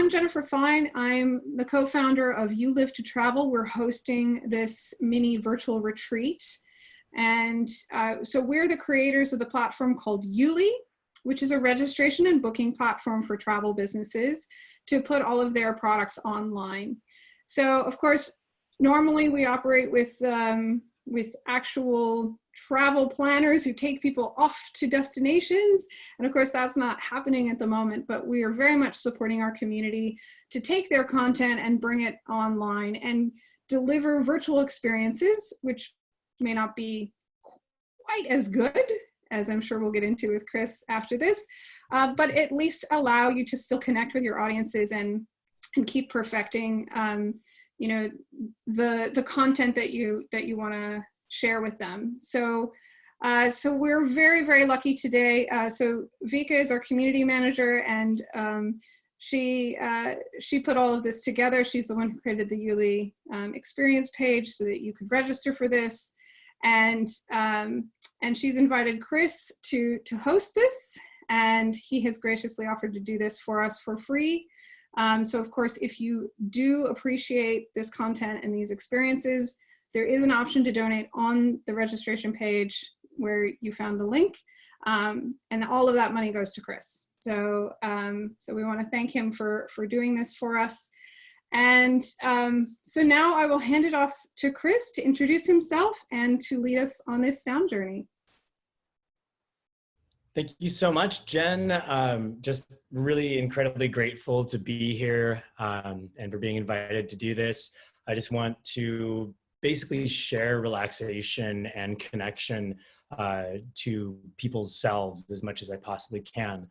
I'm Jennifer Fine. I'm the co-founder of You Live to Travel. We're hosting this mini virtual retreat. And uh, so we're the creators of the platform called YouLi, which is a registration and booking platform for travel businesses to put all of their products online. So of course, normally we operate with, um, with actual travel planners who take people off to destinations. And of course, that's not happening at the moment, but we are very much supporting our community to take their content and bring it online and deliver virtual experiences, which may not be quite as good as I'm sure we'll get into with Chris after this, uh, but at least allow you to still connect with your audiences and and keep perfecting um, you know the the content that you that you want to share with them. So, uh, so we're very, very lucky today. Uh, so Vika is our community manager and um, she, uh, she put all of this together. She's the one who created the YouLi um, experience page so that you could register for this. And, um, and she's invited Chris to, to host this and he has graciously offered to do this for us for free. Um, so of course, if you do appreciate this content and these experiences, there is an option to donate on the registration page where you found the link. Um, and all of that money goes to Chris. So, um, so we want to thank him for, for doing this for us. And um, so now I will hand it off to Chris to introduce himself and to lead us on this sound journey. Thank you so much, Jen. Um, just really incredibly grateful to be here um, and for being invited to do this. I just want to basically share relaxation and connection uh, to people's selves as much as I possibly can.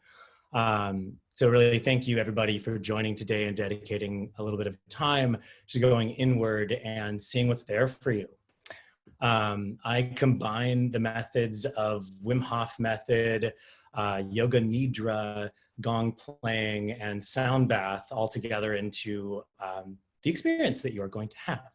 Um, so really thank you everybody for joining today and dedicating a little bit of time to going inward and seeing what's there for you. Um, I combine the methods of Wim Hof method, uh, yoga nidra, gong playing, and sound bath all together into um, the experience that you're going to have.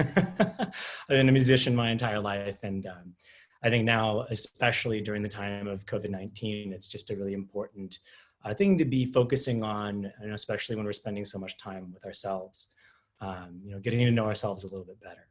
I've been a musician my entire life. And um, I think now, especially during the time of COVID-19, it's just a really important uh, thing to be focusing on, and especially when we're spending so much time with ourselves, um, you know, getting to know ourselves a little bit better.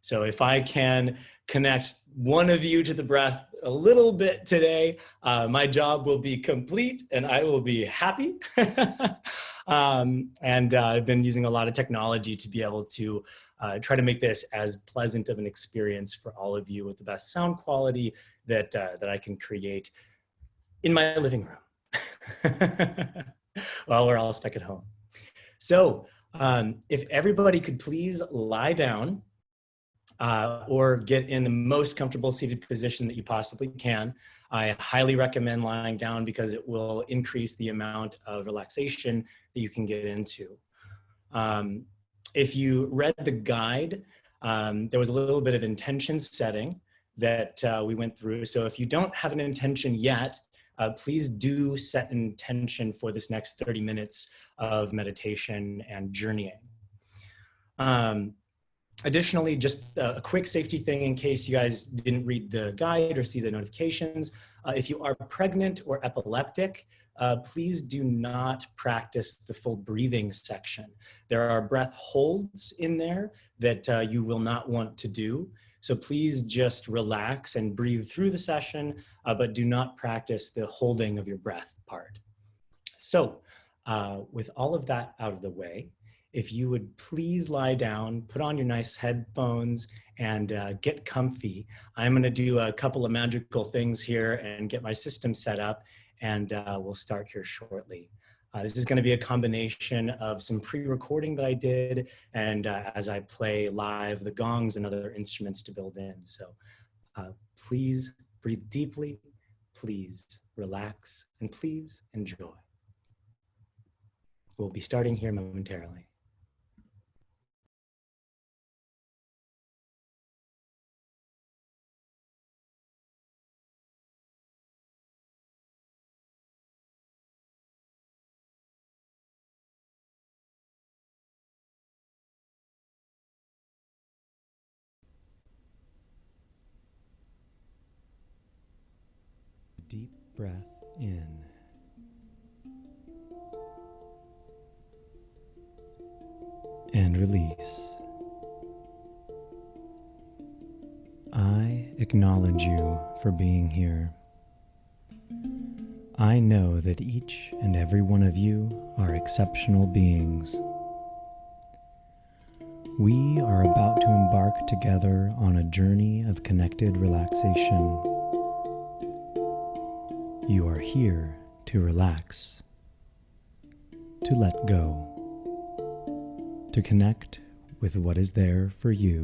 So if I can connect one of you to the breath a little bit today, uh, my job will be complete and I will be happy. um, and uh, I've been using a lot of technology to be able to uh, try to make this as pleasant of an experience for all of you with the best sound quality that, uh, that I can create in my living room while we're all stuck at home. So um, if everybody could please lie down uh, or get in the most comfortable seated position that you possibly can. I highly recommend lying down because it will increase the amount of relaxation that you can get into. Um, if you read the guide, um, there was a little bit of intention setting that uh, we went through. So if you don't have an intention yet, uh, please do set intention for this next 30 minutes of meditation and journeying. Um, Additionally, just a quick safety thing in case you guys didn't read the guide or see the notifications. Uh, if you are pregnant or epileptic, uh, please do not practice the full breathing section. There are breath holds in there that uh, you will not want to do. So please just relax and breathe through the session, uh, but do not practice the holding of your breath part. So uh, with all of that out of the way, if you would please lie down, put on your nice headphones and uh, get comfy. I'm gonna do a couple of magical things here and get my system set up and uh, we'll start here shortly. Uh, this is gonna be a combination of some pre-recording that I did and uh, as I play live, the gongs and other instruments to build in. So uh, please breathe deeply, please relax, and please enjoy. We'll be starting here momentarily. Breath in. and release. I acknowledge you for being here. I know that each and every one of you are exceptional beings. We are about to embark together on a journey of connected relaxation. You are here to relax, to let go, to connect with what is there for you.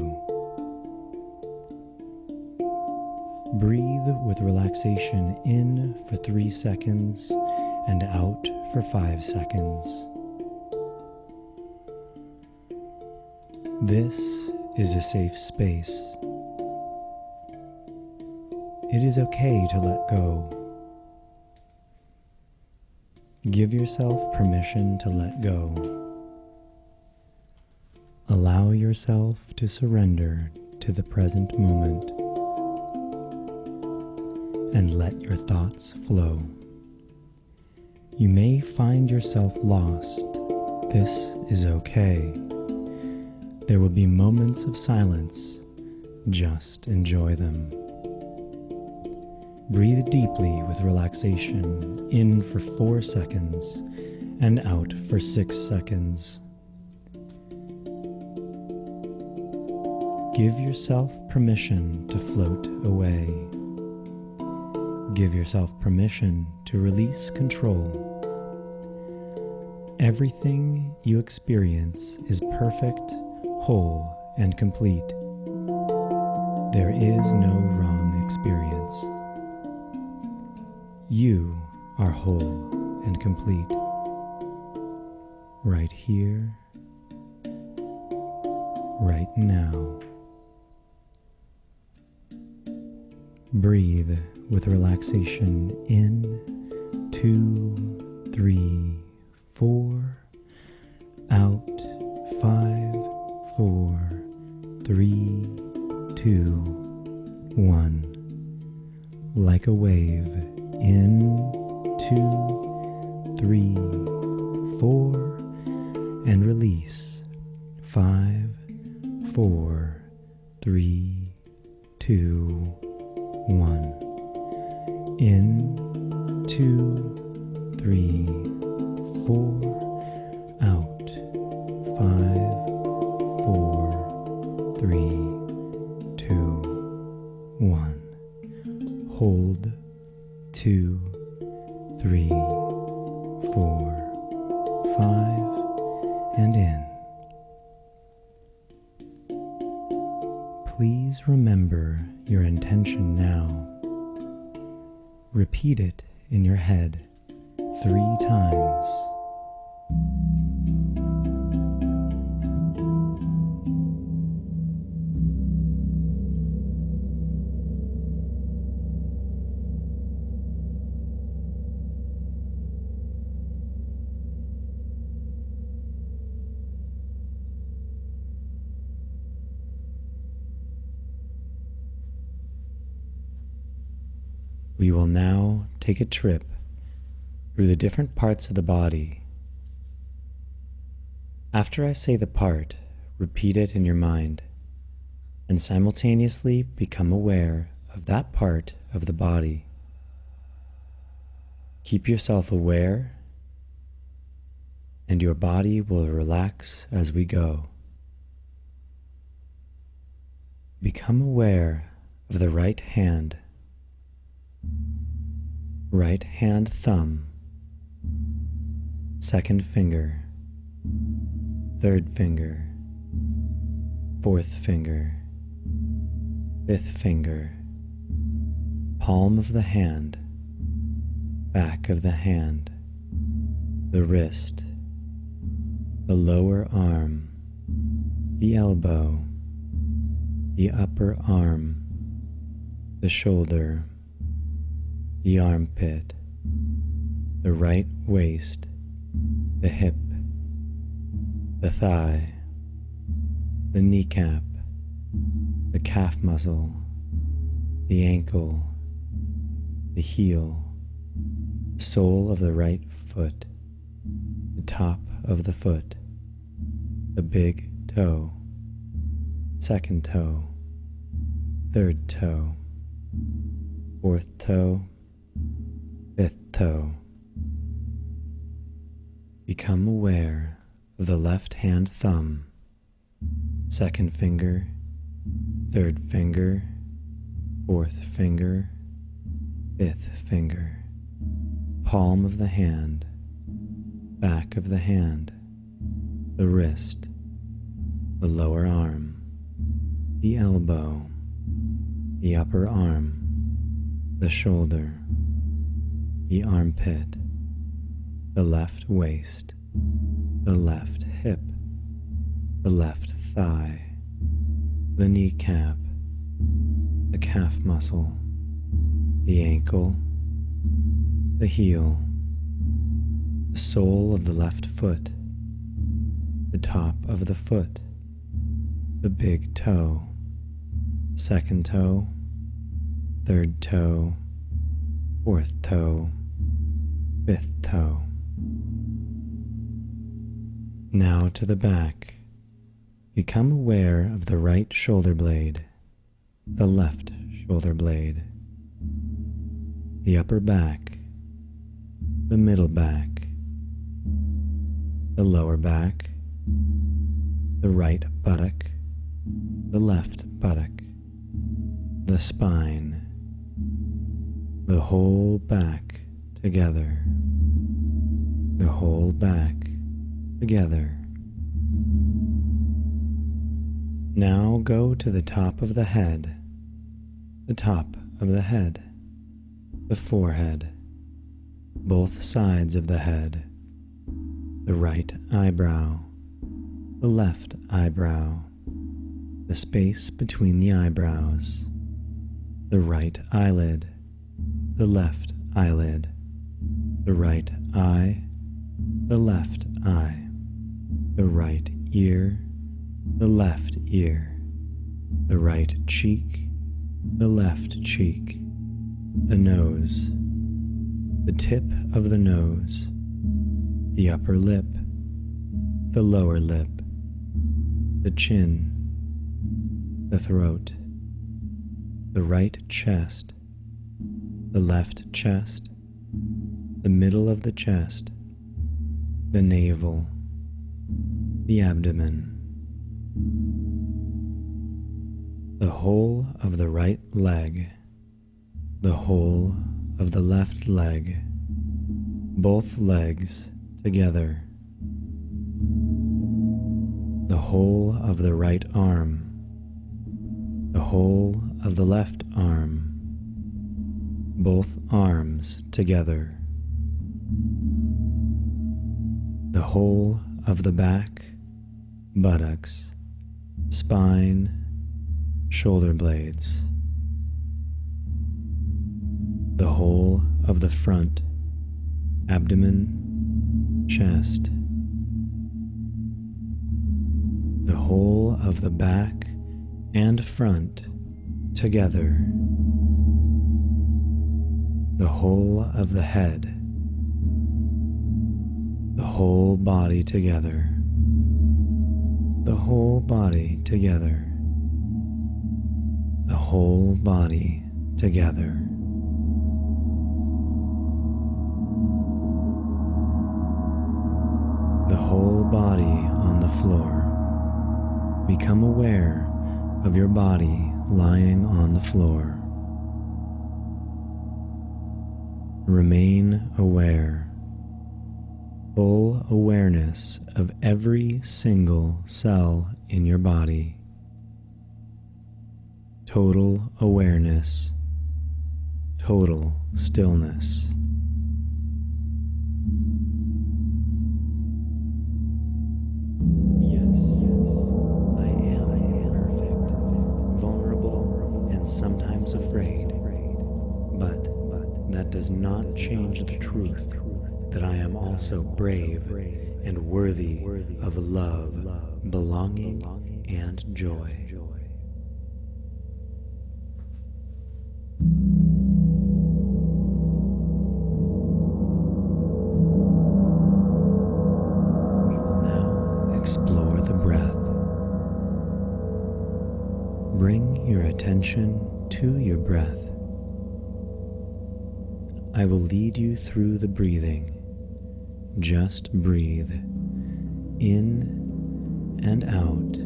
Breathe with relaxation in for three seconds and out for five seconds. This is a safe space. It is okay to let go. Give yourself permission to let go. Allow yourself to surrender to the present moment and let your thoughts flow. You may find yourself lost. This is okay. There will be moments of silence. Just enjoy them. Breathe deeply with relaxation, in for four seconds and out for six seconds. Give yourself permission to float away. Give yourself permission to release control. Everything you experience is perfect whole and complete. There is no wrong experience. You are whole and complete. Right here, right now. Breathe with relaxation in, two, three, four, out, five, four, three, two, one. Like a wave, in, two, three, four, and release, five, four, three, two, one. In, two, three, four, out, five, four, three, two, one. Hold, two, three, four, five, and in. Please remember your intention now. Repeat it in your head three times. Take a trip through the different parts of the body. After I say the part, repeat it in your mind and simultaneously become aware of that part of the body. Keep yourself aware and your body will relax as we go. Become aware of the right hand right hand thumb, second finger, third finger, fourth finger, fifth finger, palm of the hand, back of the hand, the wrist, the lower arm, the elbow, the upper arm, the shoulder, the armpit, the right waist, the hip, the thigh, the kneecap, the calf muscle, the ankle, the heel, sole of the right foot, the top of the foot, the big toe, second toe, third toe, fourth toe, fifth toe. Become aware of the left hand thumb, second finger, third finger, fourth finger, fifth finger, palm of the hand, back of the hand, the wrist, the lower arm, the elbow, the upper arm, the shoulder, the armpit, the left waist, the left hip, the left thigh, the kneecap, the calf muscle, the ankle, the heel, the sole of the left foot, the top of the foot, the big toe, second toe, third toe, fourth toe, fifth toe. Now to the back. Become aware of the right shoulder blade, the left shoulder blade, the upper back, the middle back, the lower back, the right buttock, the left buttock, the spine, the whole back together, the whole back together. Now go to the top of the head, the top of the head, the forehead, both sides of the head, the right eyebrow, the left eyebrow, the space between the eyebrows, the right eyelid, the left eyelid, the right eye, the left eye. The right ear, the left ear, the right cheek, the left cheek, the nose, the tip of the nose, the upper lip, the lower lip, the chin, the throat, the right chest, the left chest, the middle of the chest, the navel, the abdomen, the whole of the right leg, the whole of the left leg, both legs together, the whole of the right arm, the whole of the left arm, both arms together, the whole of the back buttocks, spine, shoulder blades, the whole of the front, abdomen, chest, the whole of the back and front together, the whole of the head, whole body together the whole body together, the whole body together. The whole body on the floor. Become aware of your body lying on the floor. Remain aware full awareness of every single cell in your body. Total awareness, total stillness. Yes, I am imperfect, vulnerable, and sometimes afraid. But that does not change the truth that I am also brave and worthy of love, belonging, and joy. We will now explore the breath. Bring your attention to your breath. I will lead you through the breathing. Just breathe in and out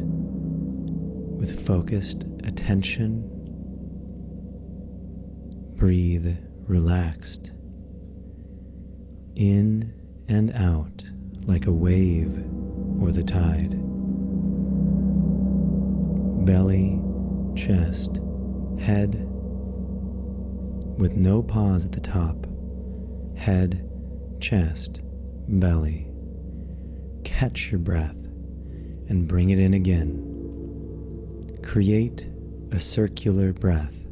with focused attention. Breathe relaxed in and out like a wave or the tide. Belly, chest, head, with no pause at the top. Head, chest, belly. Catch your breath and bring it in again. Create a circular breath.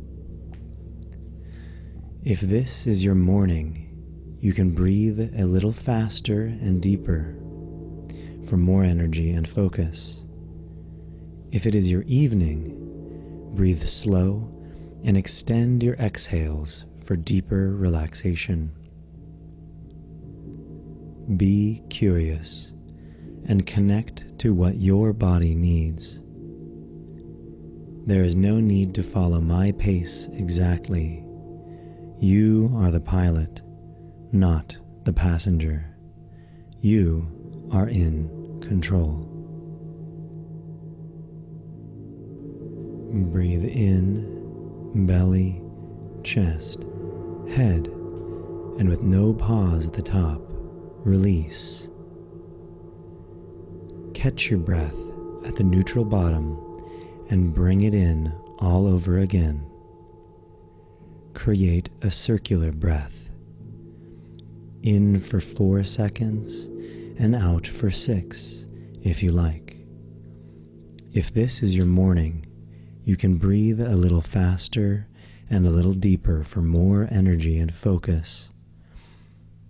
If this is your morning, you can breathe a little faster and deeper for more energy and focus. If it is your evening, breathe slow and extend your exhales for deeper relaxation. Be curious and connect to what your body needs. There is no need to follow my pace exactly. You are the pilot, not the passenger. You are in control. Breathe in, belly, chest, head, and with no pause at the top, release. Catch your breath at the neutral bottom and bring it in all over again. Create a circular breath. In for four seconds and out for six if you like. If this is your morning, you can breathe a little faster and a little deeper for more energy and focus.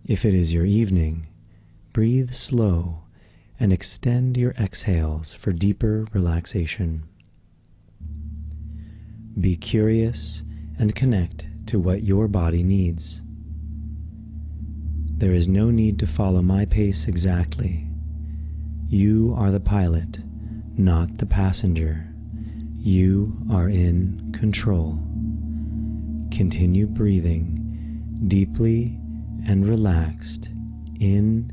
If it is your evening, breathe slow and extend your exhales for deeper relaxation. Be curious and connect to what your body needs. There is no need to follow my pace exactly. You are the pilot, not the passenger. You are in control. Continue breathing deeply and relaxed in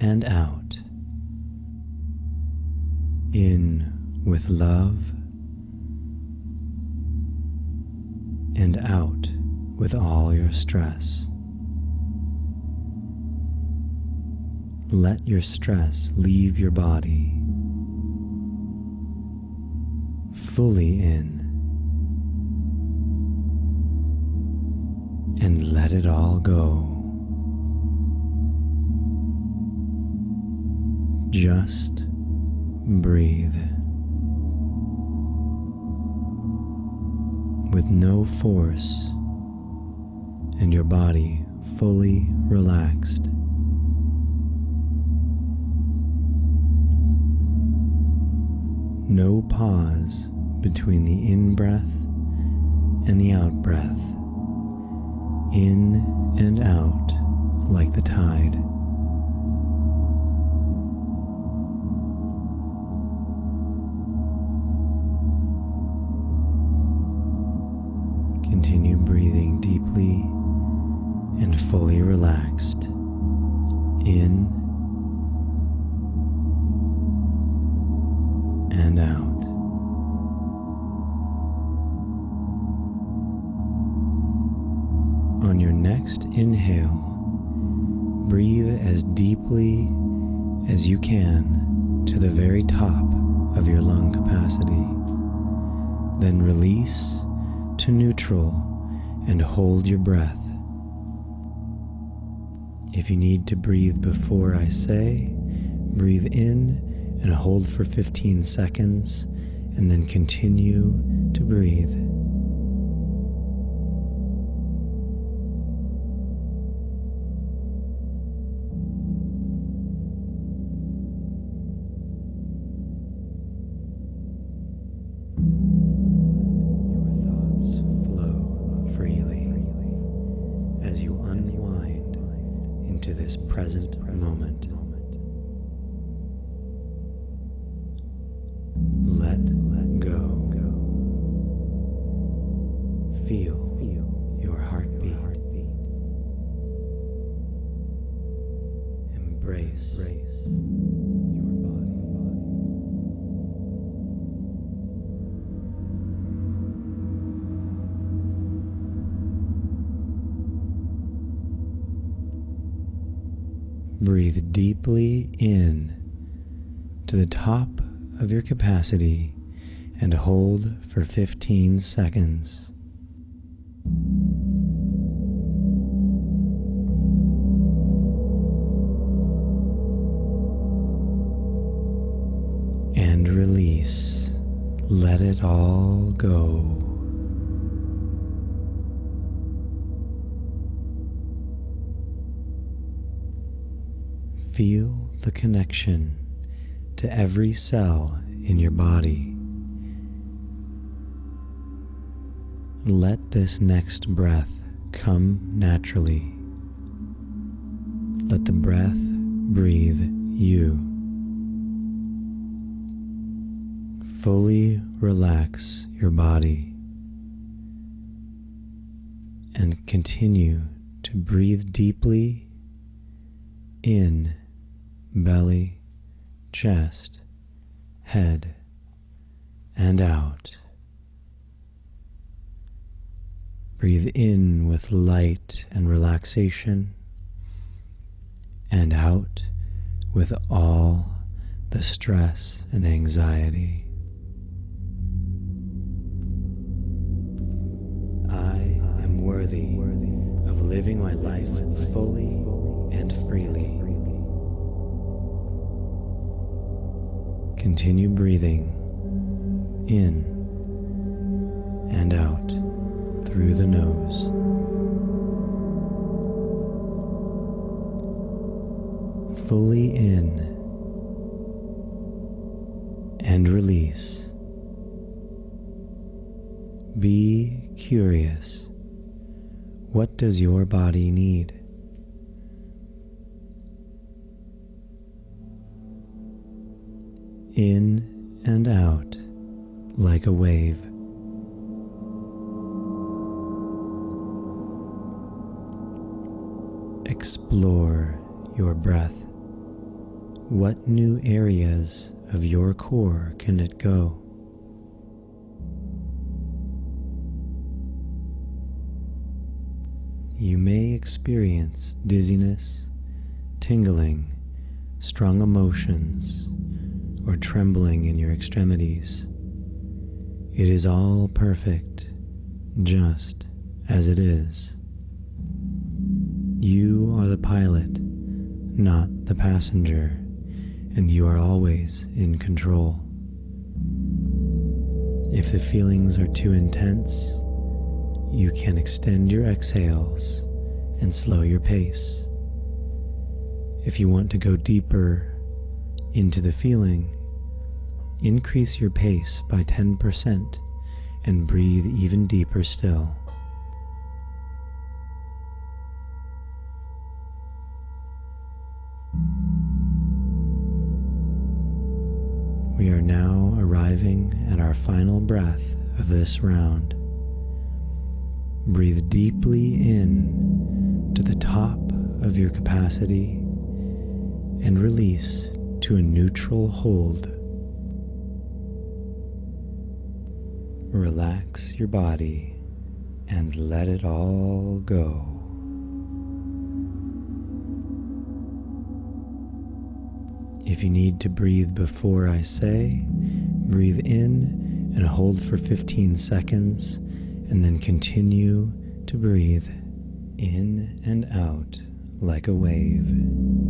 and out. In with love and out with all your stress. Let your stress leave your body fully in and let it all go. Just breathe with no force and your body fully relaxed. No pause between the in breath and the out breath, in and out like the tide. Continue breathing deeply and fully relaxed in and out. On your next inhale, breathe as deeply as you can to the very top of your lung capacity. Then release to neutral and hold your breath. If you need to breathe before I say, breathe in and hold for 15 seconds, and then continue to breathe. Capacity and hold for 15 seconds. And release. Let it all go. Feel the connection to every cell in your body. Let this next breath come naturally. Let the breath breathe you. Fully relax your body and continue to breathe deeply in belly, chest, head, and out. Breathe in with light and relaxation, and out with all the stress and anxiety. I am worthy of living my life fully and freely. Continue breathing in and out through the nose. Fully in and release. Be curious. What does your body need? In and out like a wave. Explore your breath. What new areas of your core can it go? You may experience dizziness, tingling, strong emotions, or trembling in your extremities. It is all perfect, just as it is. You are the pilot, not the passenger, and you are always in control. If the feelings are too intense, you can extend your exhales and slow your pace. If you want to go deeper into the feeling, increase your pace by 10% and breathe even deeper still. We are now arriving at our final breath of this round. Breathe deeply in to the top of your capacity and release to a neutral hold. Relax your body and let it all go. If you need to breathe before I say, breathe in and hold for 15 seconds, and then continue to breathe in and out like a wave.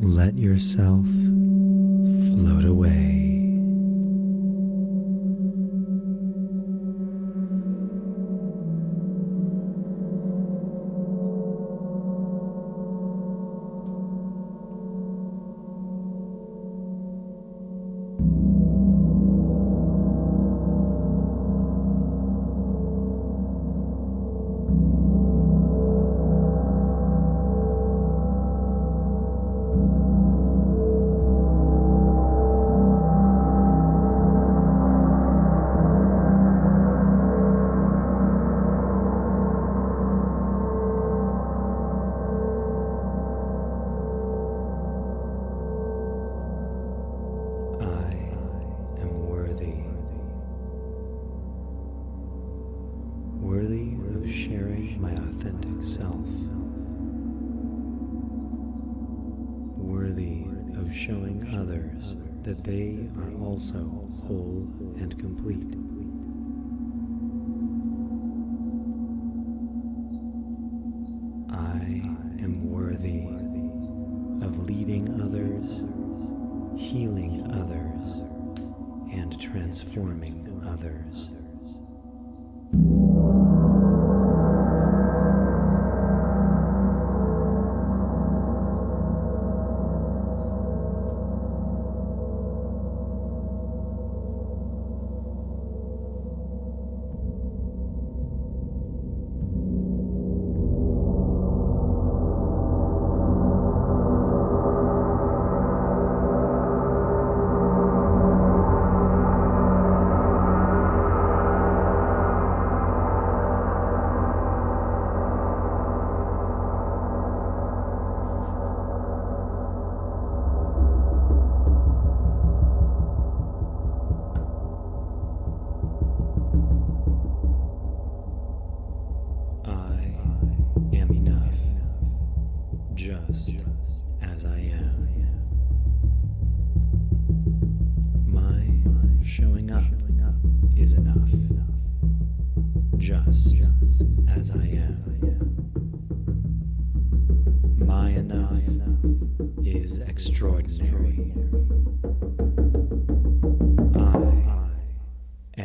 let yourself float away.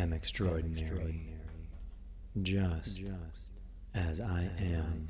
am extraordinary, just, as I am.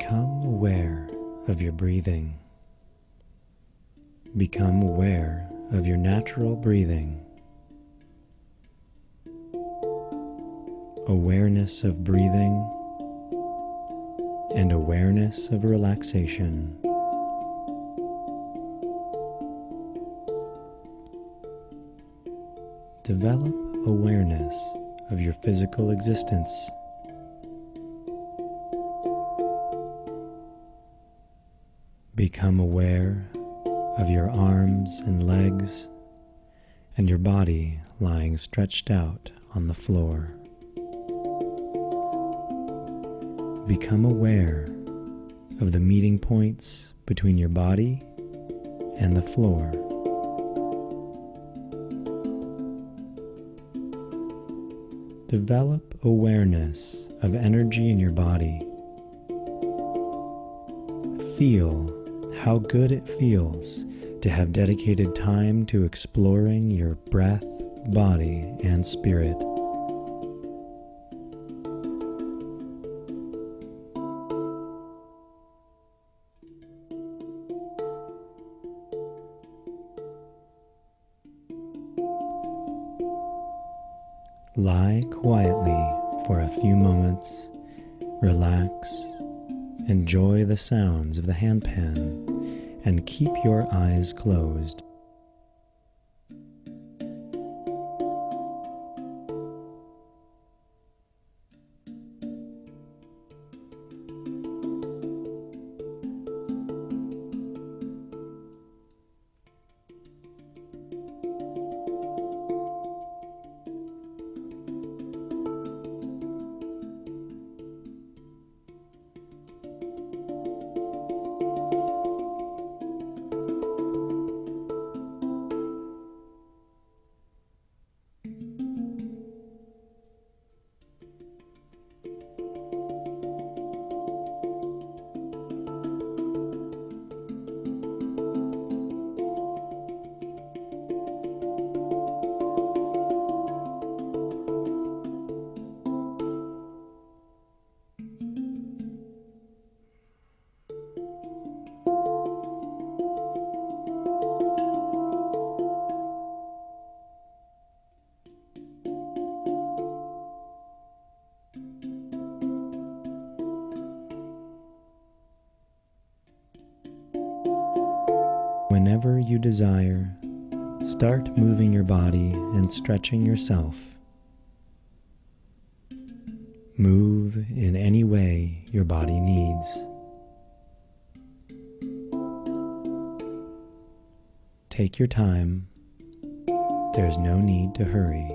Become aware of your breathing. Become aware of your natural breathing. Awareness of breathing and awareness of relaxation. Develop awareness of your physical existence. Become aware of your arms and legs and your body lying stretched out on the floor. Become aware of the meeting points between your body and the floor. Develop awareness of energy in your body. Feel how good it feels to have dedicated time to exploring your breath, body, and spirit. Lie quietly for a few moments, relax, enjoy the sounds of the handpan, and keep your eyes closed. You desire, start moving your body and stretching yourself. Move in any way your body needs. Take your time. There's no need to hurry.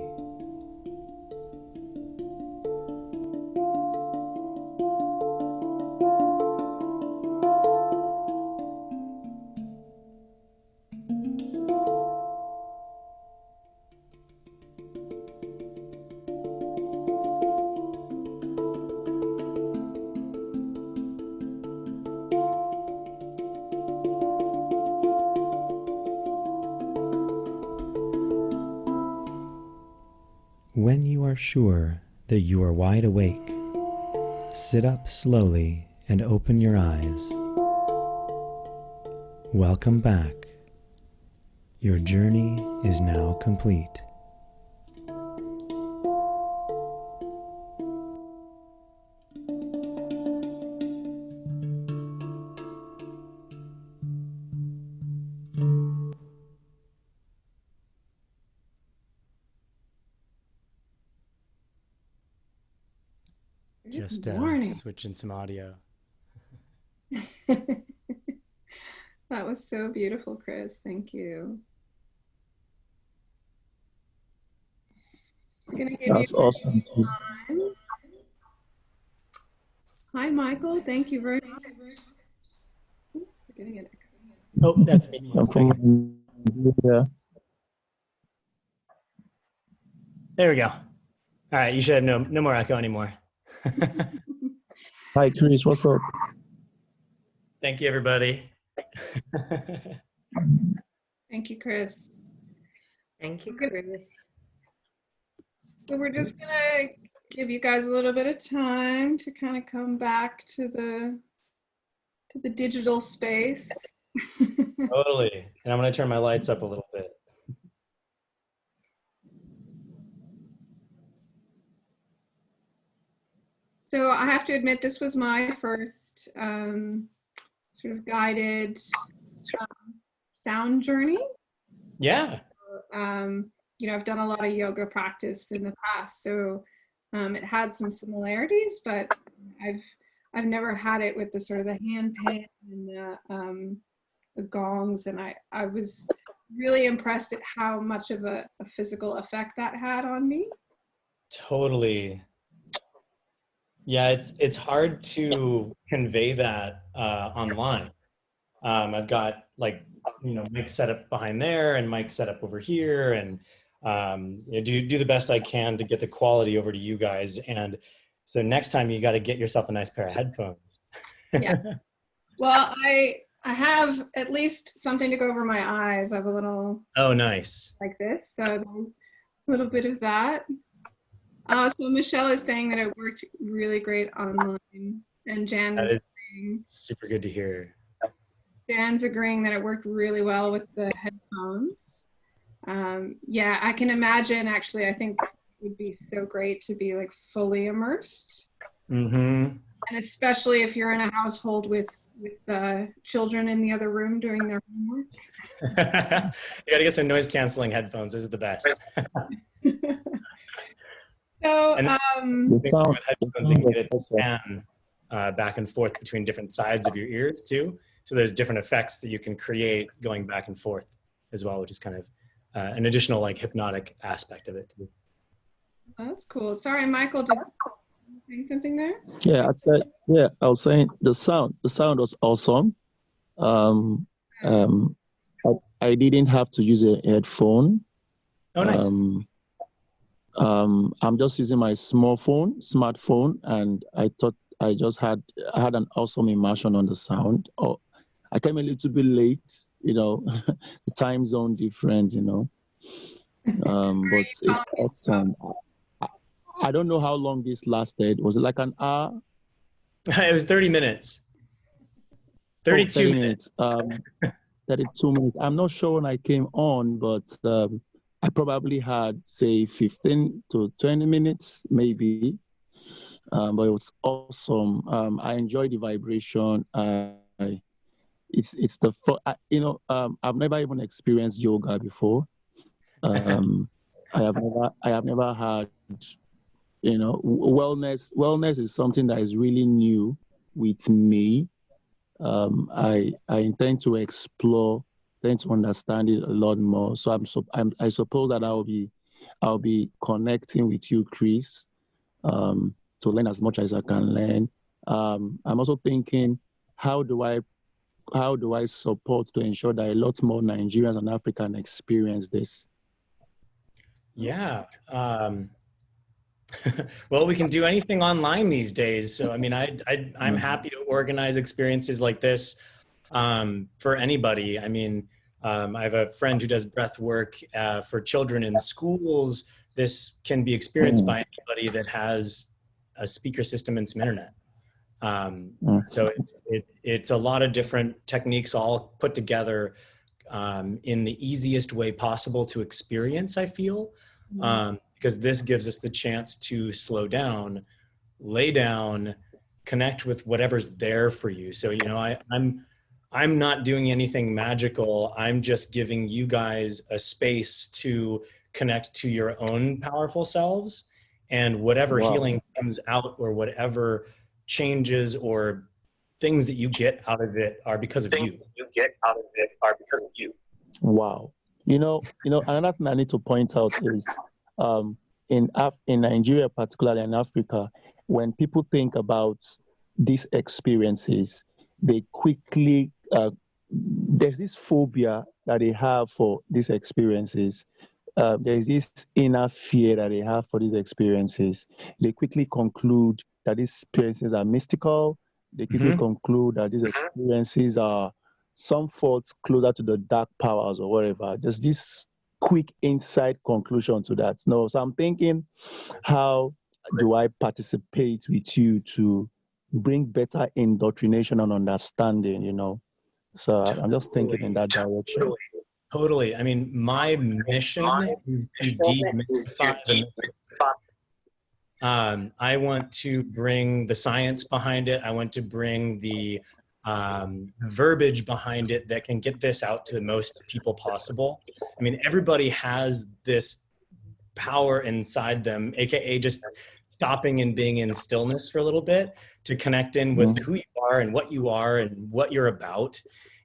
Sure that you are wide awake, sit up slowly and open your eyes. Welcome back. Your journey is now complete. Morning. switching some audio. that was so beautiful, Chris. Thank you. I'm gonna give That's awesome. time. Hi, Michael. Thank you very much. Ooh, we're getting an. Oh, that's me. I'm yeah. There we go. All right, you should have no no more echo anymore. Hi, Chris. What's up? Thank you, everybody. Thank you, Chris. Thank you, Chris. So we're just gonna give you guys a little bit of time to kind of come back to the to the digital space. totally. And I'm gonna turn my lights up a little So I have to admit, this was my first um, sort of guided um, sound journey. Yeah. Um, you know, I've done a lot of yoga practice in the past, so um, it had some similarities, but I've I've never had it with the sort of the hand pan and the, um, the gongs, and I I was really impressed at how much of a, a physical effect that had on me. Totally. Yeah, it's it's hard to convey that uh, online. Um, I've got like you know mic set up behind there and mic set up over here, and um, you know, do do the best I can to get the quality over to you guys. And so next time you got to get yourself a nice pair of headphones. Yeah. Well, I I have at least something to go over my eyes. I have a little oh, nice. like this, so there's a little bit of that. Uh, so Michelle is saying that it worked really great online, and Jan is saying, super good to hear. Jan's agreeing that it worked really well with the headphones. Um, yeah, I can imagine. Actually, I think it would be so great to be like fully immersed, Mm-hmm. and especially if you're in a household with with uh, children in the other room doing their homework. you got to get some noise canceling headphones. Those are the best. so, And- um, The sound, with the headphones, you sound can get it was to pan uh, back and forth between different sides of your ears too. So there's different effects that you can create going back and forth as well, which is kind of uh, an additional like hypnotic aspect of it. Too. that's cool. Sorry, Michael, did you say something there? Yeah, I said, yeah, I was saying the sound, the sound was awesome. Um, um, I, I didn't have to use a headphone. Oh, nice. Um, um, I'm just using my small phone, smartphone, and I thought I just had I had an awesome immersion on the sound. Oh, I came a little bit late, you know, the time zone difference, you know. Um, but it's awesome. I, I don't know how long this lasted. Was it like an hour? it was 30 minutes. Oh, 32 30 minutes. Um, 32 minutes. I'm not sure when I came on, but um, I probably had, say, 15 to 20 minutes, maybe. Um, but it was awesome. Um, I enjoyed the vibration. I, it's it's the I, you know um, I've never even experienced yoga before. Um, I have never I have never had you know wellness. Wellness is something that is really new with me um, I, I intend to explore tend to understand it a lot more. So I'm, so I'm I suppose that I'll be I'll be connecting with you, Chris, um, to learn as much as I can learn. Um, I'm also thinking, how do I how do I support to ensure that a lot more Nigerians and African experience this? Yeah. Um, well, we can do anything online these days. So, I mean, I, I, I'm Mhm. happy to organize experiences like this um, for anybody. I mean, um, I have a friend who does breath work uh, for children in schools. This can be experienced Mhm. by anybody that has a speaker system and some internet. Um, Mm. so it's, it, it's a lot of different techniques all put together um, in the easiest way possible to experience, I feel um, because this gives us the chance to slow down, lay down, connect with whatever's there for you. So you know, I, I'm I'm not doing anything magical. I'm just giving you guys a space to connect to your own powerful selves, and whatever Wow. healing comes out or whatever changes or things that you get out of it are because of you. you get out of it are because of you. Wow. You know, you know, another thing I need to point out is um, in Af- in Nigeria, particularly in Africa, when people think about these experiences, they quickly uh, there's this phobia that they have for these experiences. Uh, there's this inner fear that they have for these experiences. They quickly conclude that these experiences are mystical. They quickly Mhm. conclude that these experiences are some thoughts closer to the dark powers or whatever. There's this quick inside conclusion to that. No, so I'm thinking, how do I participate with you to bring better indoctrination and understanding? You know, so I- I'm just thinking in that direction. Totally. I mean, my mission is to demystify the mystical. Um, I want to bring the science behind it. I want to bring the um, verbiage behind it that can get this out to the most people possible. I mean, everybody has this power inside them, aka just stopping and being in stillness for a little bit to connect in with who you are and what you are and what you're about.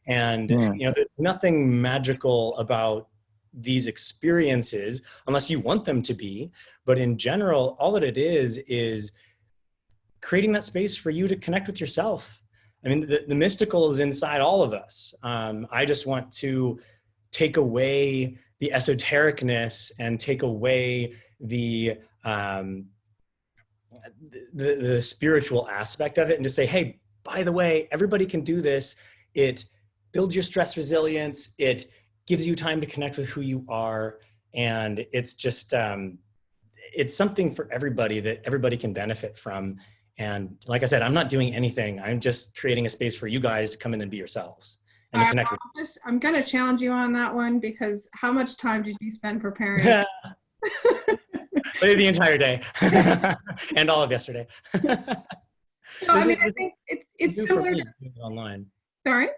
And you know, there's nothing magical about these experiences unless you want them to be. But in general, all that it is is creating that space for you to connect with yourself. I mean, the, the mystical is inside all of us. Um, I just want to take away the esotericness and take away the um, the, the spiritual aspect of it and just say, hey, by the way, everybody can do this. It builds your stress resilience. It gives you time to connect with who you are. And it's just, um, it's something for everybody that everybody can benefit from. And like I said, I'm not doing anything. I'm just creating a space for you guys to come in and be yourselves and connect with. promise I'm going to challenge you on that one because how much time did you spend preparing? the entire day and all of yesterday. So, I mean, is- I think it's it's new for similar. To, doing it online. sorry.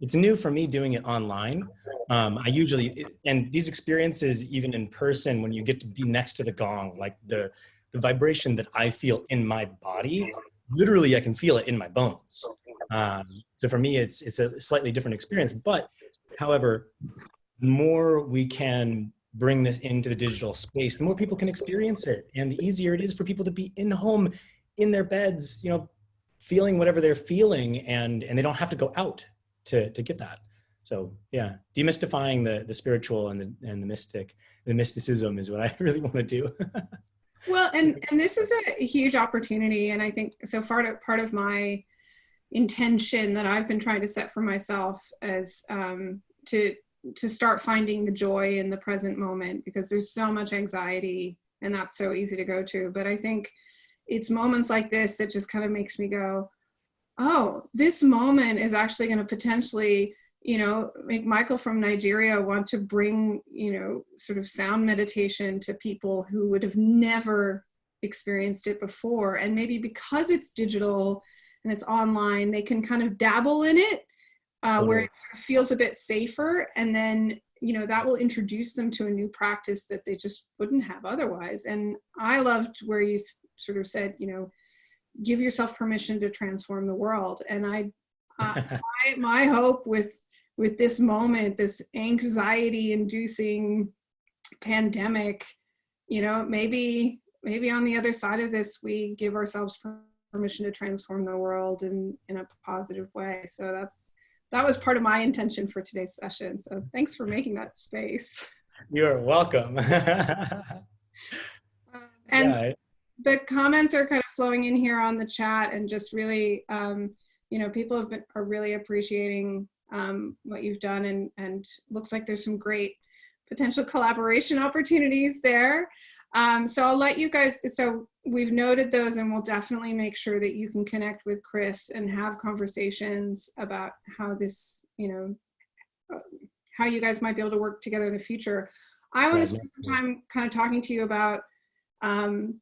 It's new for me doing it online. Um, I usually, and these experiences, even in person, when you get to be next to the gong, like the, the vibration that I feel in my body, literally I can feel it in my bones. Um, so for me, it's, it's a slightly different experience. But however, more we can bring this into the digital space, the more people can experience it. And the easier it is for people to be in home, in their beds, you know, feeling whatever they're feeling and, and they don't have to go out to, to get that. So yeah, demystifying the, the spiritual and the, and the mystic, the mysticism is what I really want to do. Well, and and this is a huge opportunity, and I think so far to, part of my intention that I've been trying to set for myself as um, to to start finding the joy in the present moment because there's so much anxiety and that's so easy to go to. But I think it's moments like this that just kind of makes me go, oh, this moment is actually going to potentially you know make michael from nigeria want to bring you know sort of sound meditation to people who would have never experienced it before and maybe because it's digital and it's online they can kind of dabble in it uh, where it sort of feels a bit safer and then you know that will introduce them to a new practice that they just wouldn't have otherwise. And i loved where you sort of said you know give yourself permission to transform the world. And i uh, my, my hope with with this moment, this anxiety inducing pandemic, you know, maybe, maybe on the other side of this, we give ourselves permission to transform the world in, in a positive way. So that's, that was part of my intention for today's session. So thanks for making that space. You're welcome. Um, and Yeah, the comments are kind of flowing in here on the chat and just really, um, you know, people have been, are really appreciating um, what you've done and, and looks like there's some great potential collaboration opportunities there. Um, so I'll let you guys, so we've noted those and we'll definitely make sure that you can connect with Chris and have conversations about how this, you know, uh, how you guys might be able to work together in the future. I want to spend some time kind of talking to you about, um,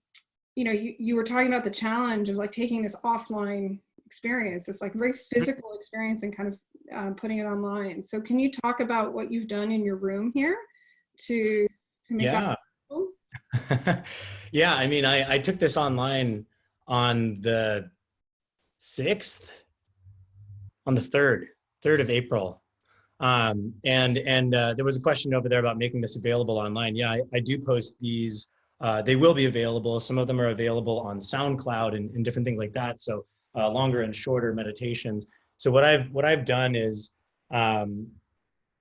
you know, you, you were talking about the challenge of like taking this offline experience, this like very physical experience and kind of um, putting it online. So can you talk about what you've done in your room here to, to make yeah. that? yeah, I mean, I, I took this online on the 6th, on the 3rd, 3rd of April. Um, and and uh, there was a question over there about making this available online. Yeah, I, I do post these. Uh, they will be available. Some of them are available on SoundCloud and, and different things like that. So uh, longer and shorter meditations. So what I've what I've done is, um,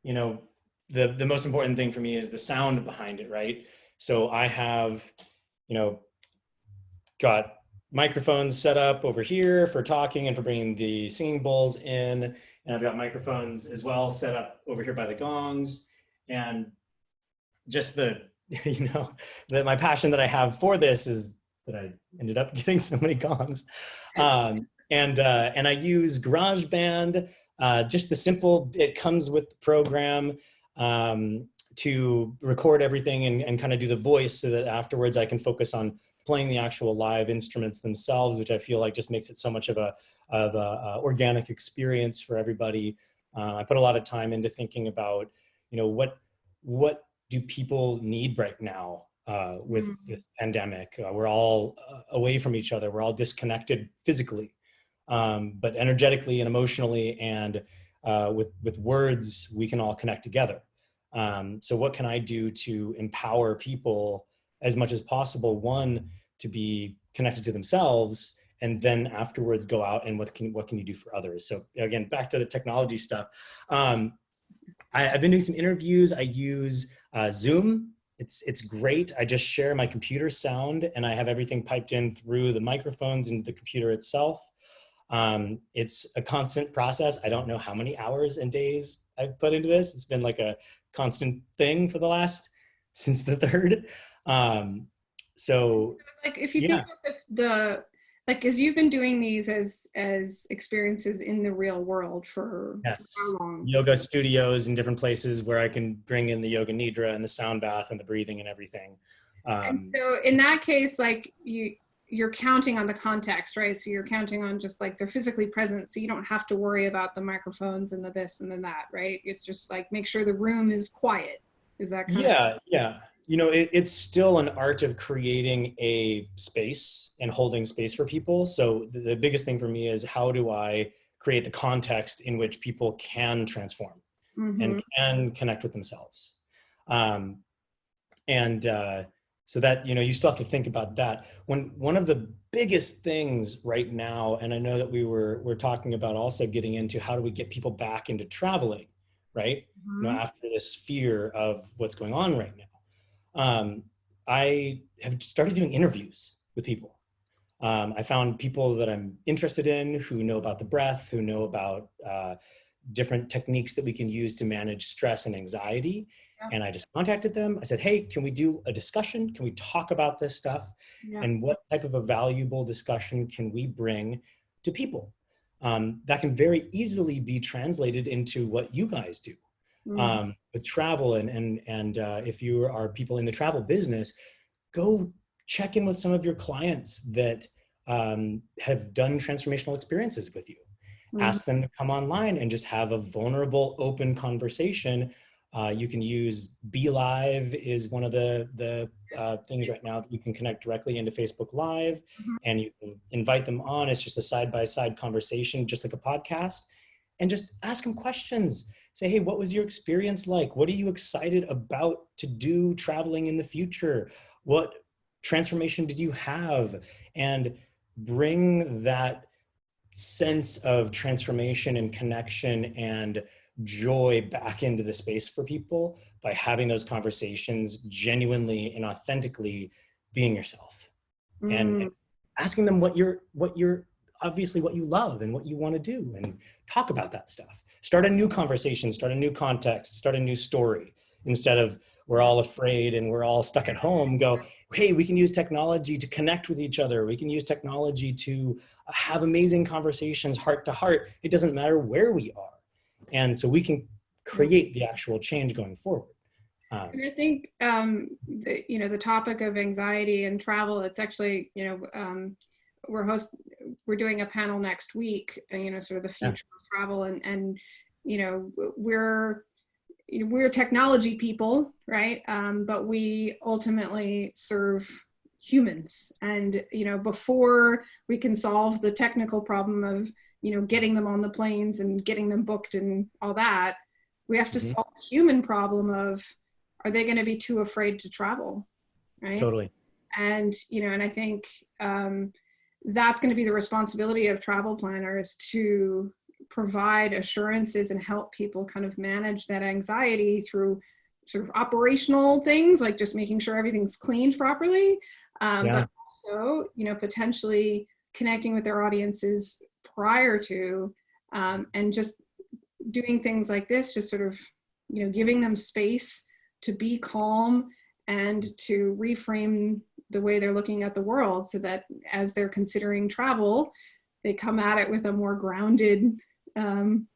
you know, the the most important thing for me is the sound behind it, right? So I have, you know, got microphones set up over here for talking and for bringing the singing bowls in. And I've got microphones as well set up over here by the gongs. And just the, you know, that my passion that I have for this is that I ended up getting so many gongs. Um, and, uh, and I use GarageBand, uh, just the simple, it comes with the program. Um, to record everything and, and kind of do the voice so that afterwards I can focus on playing the actual live instruments themselves, which I feel like just makes it so much of a, of a, a organic experience for everybody. Uh, I put a lot of time into thinking about, you know, what, what do people need right now uh, with Mhm. this pandemic? Uh, we're all uh, away from each other. We're all disconnected physically, um, but energetically and emotionally and uh, with, with words, we can all connect together. Um, so what can I do to empower people as much as possible? One, to be connected to themselves, and then afterwards go out and what can what can you do for others? So again, back to the technology stuff. Um, I, have been doing some interviews. I use uh, Zoom. It's it's great. I just share my computer sound, and I have everything piped in through the microphones into the computer itself. Um, it's a constant process. I don't know how many hours and days I've put into this. It's been like a constant thing for the last since the third. Um, so Like if you Yeah. think about the, the like as you've been doing these as as experiences in the real world for, for how long? yoga studios in different places where I can bring in the yoga nidra and the sound bath and the breathing and everything. Um, And so in that case, like you, you're counting on the context, right? So you're counting on just like they're physically present, so you don't have to worry about the microphones and the this and then that, right? It's just like make sure the room is quiet. Is that yeah, yeah. You know, it, it's still an art of creating a space and holding space for people. So the, the biggest thing for me is how do I create the context in which people can transform? Mhm. and can connect with themselves. Um, and uh, so that, you know, you still have to think about that. When one of the biggest things right now, and I know that we were, we're talking about also getting into how do we get people back into traveling, right? You know, Mhm. after this fear of what's going on right now. Um, I have started doing interviews with people. Um, I found people that I'm interested in who know about the breath, who know about uh, different techniques that we can use to manage stress and anxiety. Yeah. And I just contacted them. I said, hey, can we do a discussion? Can we talk about this stuff? Yeah. And what type of a valuable discussion can we bring to people? Um, that can very easily be translated into what you guys do Mhm. um, with travel and and and uh, if you are people in the travel business, go check in with some of your clients that um, have done transformational experiences with you. Mhm. Ask them to come online and just have a vulnerable, open conversation. Uh, you can use BeLive is one of the the uh, things right now that you can connect directly into Facebook Live, Mhm. and you can invite them on. It's just a side by side conversation, just like a podcast and just ask them questions. Say, hey, what was your experience like? What are you excited about to do traveling in the future? What transformation did you have? And bring that sense of transformation and connection and joy back into the space for people by having those conversations genuinely and authentically being yourself Mm. and asking them what you're what you're obviously what you love and what you want to do and talk about that stuff. Start a new conversation start a new context start a new story. Instead of we're all afraid and we're all stuck at home go hey we can use technology to connect with each other. We can use technology to have amazing conversations heart to heart. It doesn't matter where we are and so we can create the actual change going forward um, And I think, um, the, you know, the topic of anxiety and travel, it's actually, you know, um, we're host, we're doing a panel next week, uh, you know, sort of the Yeah. future of travel and, and, you know, we're, you know, we're technology people, right? Um, but we ultimately serve humans and, you know, before we can solve the technical problem of, you know, getting them on the planes and getting them booked and all that, we have to Mhm. solve the human problem of, are they going to be too afraid to travel right totally and you know and i think um, that's going to be the responsibility of travel planners to provide assurances and help people kind of manage that anxiety through sort of operational things like just making sure everything's cleaned properly um, Yeah. but also you know potentially connecting with their audiences prior to um, and just doing things like this just sort of you know giving them space to be calm and to reframe the way they're looking at the world so that as they're considering travel they come at it with a more grounded um,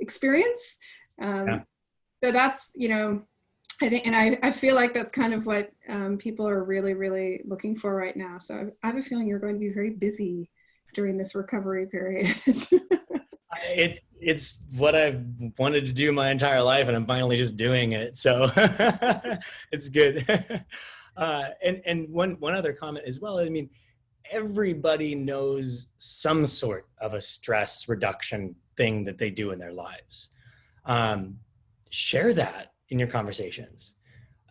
experience um, Yeah. so that's you know i think and i, I feel like that's kind of what um, people are really really looking for right now so i have a feeling you're going to be very busy during this recovery period it it's what I've wanted to do my entire life, and I'm finally just doing it. So it's good. Uh, and and one one other comment as well. I mean, everybody knows some sort of a stress reduction thing that they do in their lives. Um, share that in your conversations.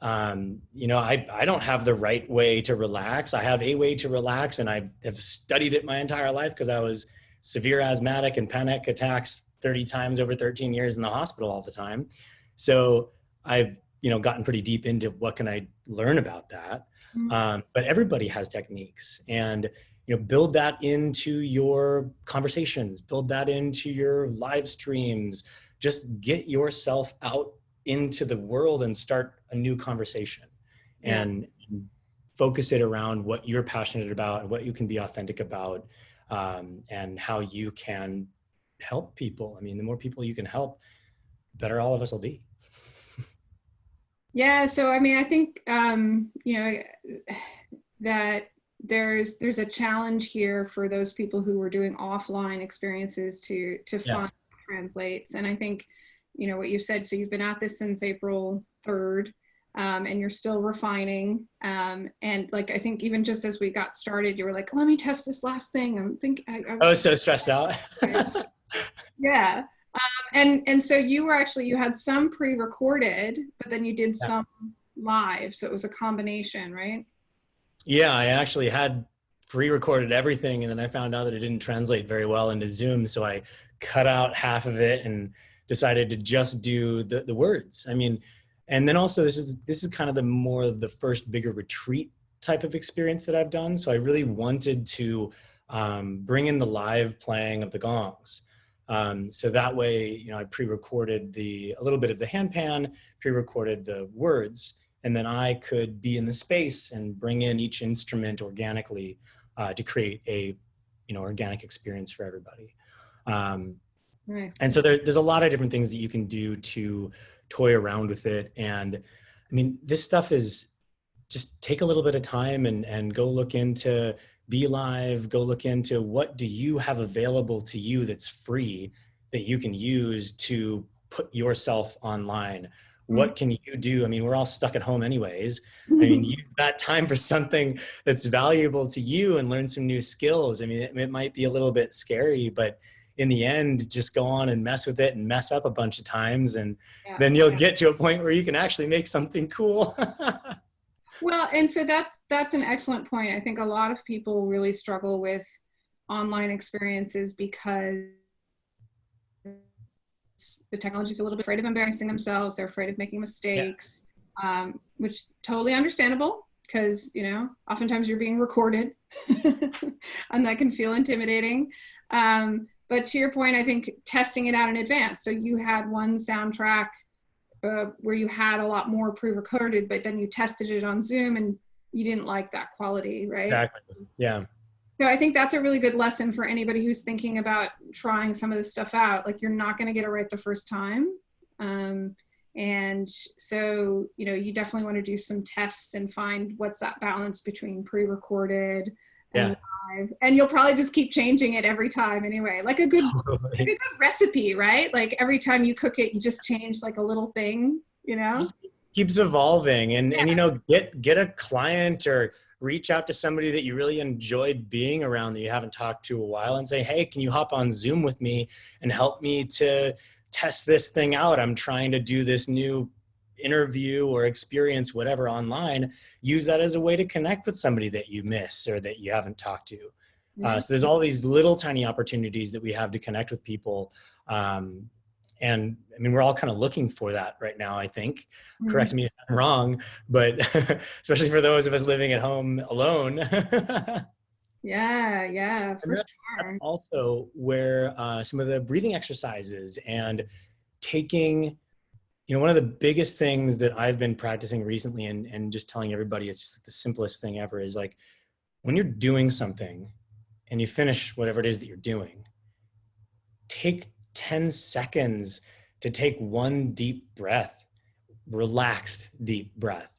Um, you know, I, I don't have the right way to relax. I have a way to relax, and I have studied it my entire life because I was severe asthmatic and panic attacks 30 times over 13 years in the hospital all the time. So I've, you know, gotten pretty deep into what can I learn about that. Mhm. Um, but everybody has techniques and, you know, build that into your conversations, build that into your live streams, just get yourself out into the world and start a new conversation and focus it around what you're passionate about and what you can be authentic about um, and how you can help people. I mean, the more people you can help, the better all of us will be. Yeah, so I mean, I think um, you know that there's there's a challenge here for those people who were doing offline experiences to to Yes. find translates. And I think you know what you said. So you've been at this since April third, um, and you're still refining. Um, and like I think even just as we got started, you were like, "Let me test this last thing." I'm think I, I I was so stressed out. yeah um, and and so you were actually you had some pre-recorded but then you did Yeah. some live so it was a combination right yeah, I actually had pre-recorded everything and then I found out that it didn't translate very well into Zoom. So I cut out half of it and decided to just do the, the words. I mean, and then also this is this is kind of the more of the first bigger retreat type of experience that I've done. So I really wanted to um, bring in the live playing of the gongs. Um, so that way, you know, I pre-recorded the a little bit of the handpan, pre-recorded the words, and then I could be in the space and bring in each instrument organically uh, to create a, you know, organic experience for everybody. Um, nice and so there, there's a lot of different things that you can do to toy around with it. And I mean, this stuff is just take a little bit of time and, and go look into BeLive, go look into what do you have available to you that's free that you can use to put yourself online. Mm-hmm. What can you do? I mean, we're all stuck at home anyways. I mean, use that time for something that's valuable to you and learn some new skills. I mean, it, it might be a little bit scary, but in the end, just go on and mess with it and mess up a bunch of times. And Yeah. then you'll get to a point where you can actually make something cool. Well, and so that's that's an excellent point. I think a lot of people really struggle with online experiences because the technology is a little bit afraid of embarrassing themselves. They're afraid of making mistakes, um, which totally understandable because you know oftentimes you're being recorded, and that can feel intimidating. Um, but to your point, I think testing it out in advance. So you had one soundtrack uh, where you had a lot more pre-recorded, but then you tested it on Zoom and you didn't like that quality, right? exactly. Yeah. So I think that's a really good lesson for anybody who's thinking about trying some of this stuff out. Like you're not going to get it right the first time. Um, and so, you know, you definitely want to do some tests and find what's that balance between pre-recorded and live. And you'll probably just keep changing it every time anyway. Like a good like a good recipe, right? Like every time you cook it, you just change like a little thing, you know? Just keeps evolving and and you know get get a client or reach out to somebody that you really enjoyed being around that you haven't talked to a while and say hey can you hop on zoom with me and help me to test this thing out i'm trying to do this new interview or experience whatever online use that as a way to connect with somebody that you miss or that you haven't talked to uh, so there's all these little tiny opportunities that we have to connect with people um, and i mean we're all kind of looking for that right now i think Mhm. correct me if i'm wrong but especially for those of us living at home alone Yeah, yeah, for sure. also where uh, some of the breathing exercises and taking you know one of the biggest things that i've been practicing recently and, and just telling everybody it's just like the simplest thing ever is like when you're doing something and you finish whatever it is that you're doing take 10 seconds to take one deep breath relaxed deep breath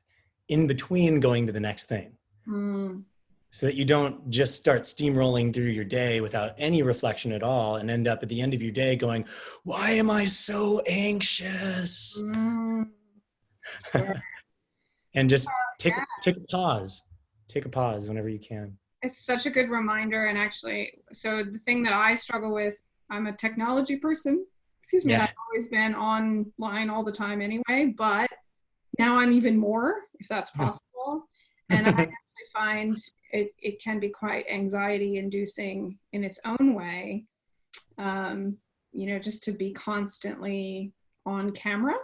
in between going to the next thing. Mm, so that you don't just start steamrolling through your day without any reflection at all and end up at the end of your day going, Why am I so anxious? mm. Sure. and just take, take a pause. Take a pause whenever you can. it's such a good reminder and actually so the thing that i struggle with i'm a technology person excuse me Yeah. i've always been online all the time anyway but now i'm even more if that's possible and i actually find it, it can be quite anxiety inducing in its own way um, you know just to be constantly on camera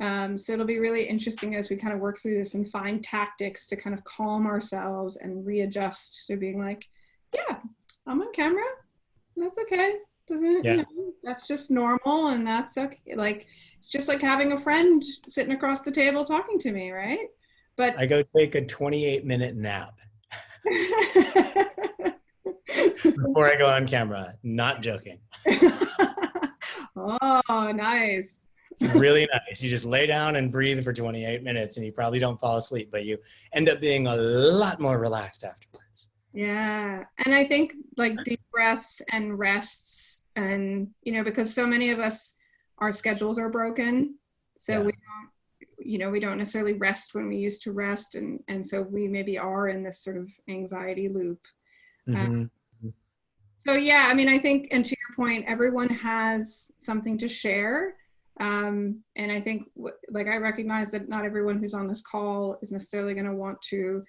um, so it'll be really interesting as we kind of work through this and find tactics to kind of calm ourselves and readjust to being like, yeah, I'm on camera. That's okay. Doesn't Yeah. you know, that's just normal and that's okay. Like it's just like having a friend sitting across the table talking to me, right? But I go take a 28 minute nap before I go on camera. Not joking. oh, nice. Really nice. You just lay down and breathe for 28 minutes and you probably don't fall asleep, but you end up being a lot more relaxed afterwards. Yeah. And I think like deep breaths and rests, and, you know, because so many of us, our schedules are broken. So Yeah. we don't, you know, we don't necessarily rest when we used to rest. And, and so we maybe are in this sort of anxiety loop. Mhm. So, yeah, I mean, I think, and to your point, everyone has something to share. Um, and I think, like, I recognize that not everyone who's on this call is necessarily going to want to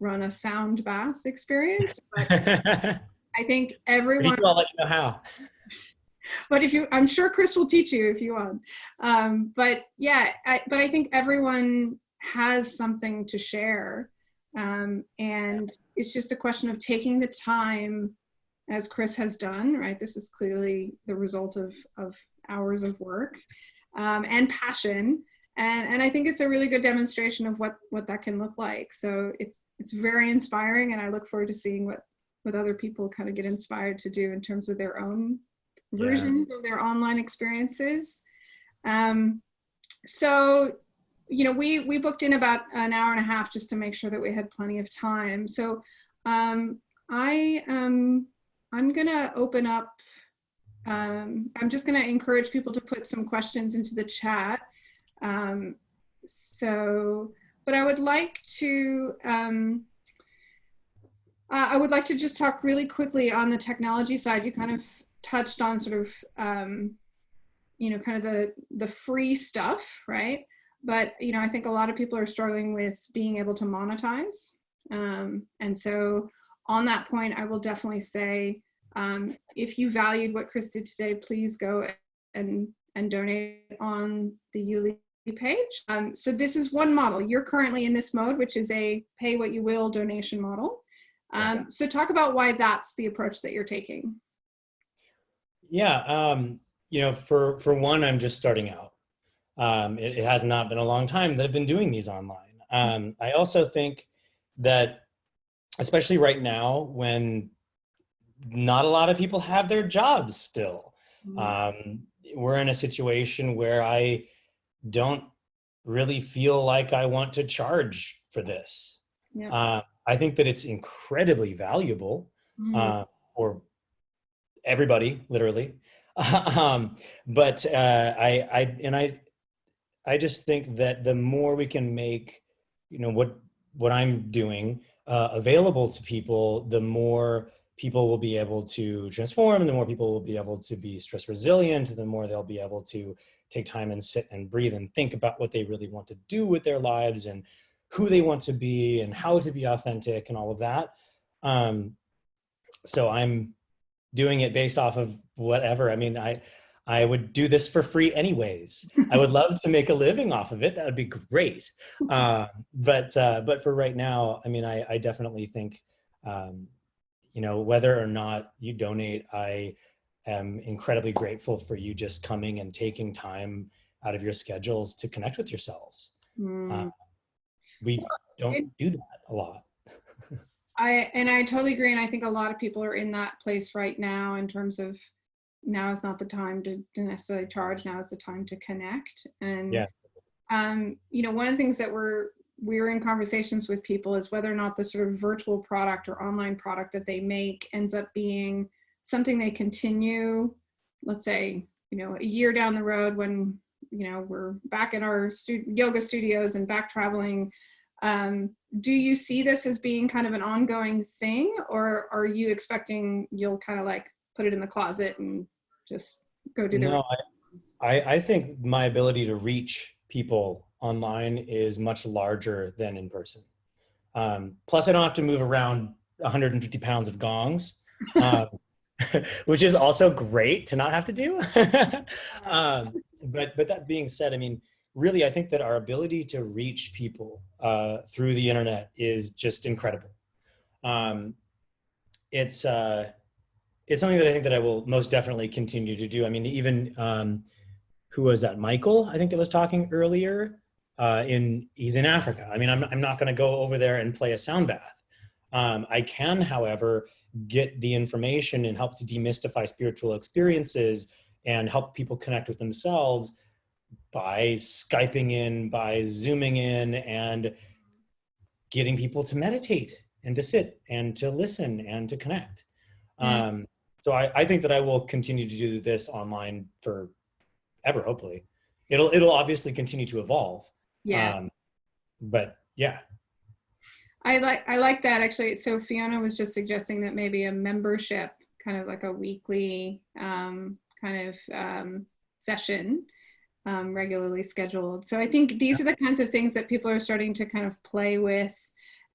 run a sound bath experience. But I think everyone you do, I'll let you know how. but if you i'm sure chris will teach you if you want. Um, but yeah I, but i think everyone has something to share. Um, and it's just a question of taking the time as chris has done right? This is clearly the result of of hours of work um, and passion. And and i think it's a really good demonstration of what what that can look like. So it's it's very inspiring and i look forward to seeing what what other people kind of get inspired to do in terms of their own Yeah. versions of their online experiences. Um, so, you know, we we booked in about an hour and a half just to make sure that we had plenty of time. So, um, I um, I'm gonna open up. Um, I'm just gonna encourage people to put some questions into the chat. Um, so, but I would like to. Um, uh, I would like to just talk really quickly on the technology side. You kind of touched on sort of, um, you know, kind of the the free stuff, right? But you know, I think a lot of people are struggling with being able to monetize, um, and so on that point, I will definitely say, um, if you valued what Chris did today, please go and and donate on the YouLi page. Um, so this is one model. You're currently in this mode, which is a pay what you will donation model. Um, so talk about why that's the approach that you're taking. Yeah, um, you know, for for one, I'm just starting out. Um, it, it, has not been a long time that I've been doing these online. Um, I also think that, especially right now, when not a lot of people have their jobs still, mm-hmm. um, we're in a situation where I don't really feel like I want to charge for this. Yeah. Uh, I think that it's incredibly valuable mm. uh, for everybody, literally. um, but uh, I, I, and I, I just think that the more we can make, you know, what what I'm doing uh, available to people, the more people will be able to transform, the more people will be able to be stress resilient, the more they'll be able to take time and sit and breathe and think about what they really want to do with their lives and who they want to be and how to be authentic and all of that. Um, so I'm doing it based off of whatever. I mean, I, I would do this for free anyways. I would love to make a living off of it. That would be great. Uh, but, uh, but for right now, I mean, I, I definitely think, um, you know, whether or not you donate, I am incredibly grateful for you just coming and taking time out of your schedules to connect with yourselves. Mm. Uh, we don't do that a lot. I and I totally agree, and I think a lot of people are in that place right now in terms of now is not the time to, to necessarily charge. Now is the time to connect. And yeah. um, you know, one of the things that we're we're in conversations with people is whether or not the sort of virtual product or online product that they make ends up being something they continue. Let's say you know a year down the road when you know we're back in our stu yoga studios and back traveling um, do you see this as being kind of an ongoing thing or are you expecting you'll kind of like put it in the closet and just go do the no, I, I think my ability to reach people online is much larger than in person. Um, plus i don't have to move around 150 pounds of gongs um, which is also great to not have to do. Um, but but that being said, I mean, really, I think that our ability to reach people uh, through the internet is just incredible. Um, it's uh, it's something that I think that I will most definitely continue to do. I mean, even um, who was that? Michael, I think that was talking earlier. Uh, in he's in Africa. I mean, I'm I'm not going to go over there and play a sound bath. Um, I can, however, get the information and help to demystify spiritual experiences and help people connect with themselves by Skyping in, by Zooming in, and getting people to meditate and to sit and to listen and to connect. Mm. Um, so I, I think that I will continue to do this online for ever, hopefully. It'll, it'll obviously continue to evolve. Yeah. Um, but yeah. I like, I like that actually. So Fiona was just suggesting that maybe a membership, kind of like a weekly um, kind of um, session um, regularly scheduled. So I think these are the kinds of things that people are starting to kind of play with.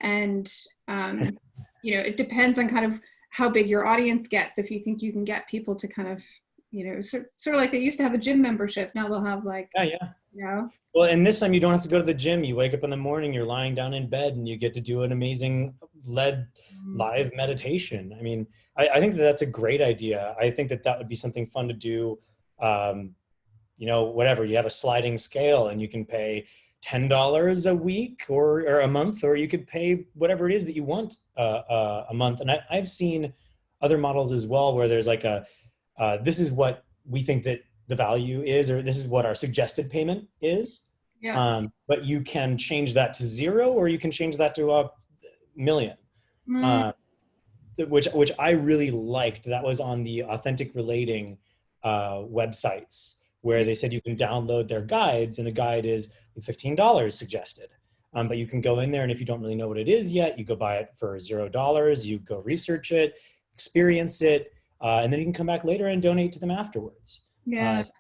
And, um, you know, it depends on kind of how big your audience gets. If you think you can get people to kind of, you know, sort, sort of like they used to have a gym membership. Now they'll have like, yeah, yeah. You know? Well, and this time you don't have to go to the gym. You wake up in the morning, you're lying down in bed and you get to do an amazing led mm-hmm. live meditation. I mean, I, I, think that that's a great idea. I think that that would be something fun to do. Um, you know, whatever, you have a sliding scale and you can pay $10 a week or, or a month, or you could pay whatever it is that you want uh, uh, a month. And I, have seen other models as well, where there's like a, uh, this is what we think that the value is, or this is what our suggested payment is. Yeah. Um, but you can change that to zero, or you can change that to a million. Mm. Uh, which which I really liked. That was on the authentic relating uh, websites where they said you can download their guides, and the guide is fifteen dollars suggested. Um, but you can go in there, and if you don't really know what it is yet, you go buy it for zero dollars. You go research it, experience it, uh, and then you can come back later and donate to them afterwards. Yeah. Uh, so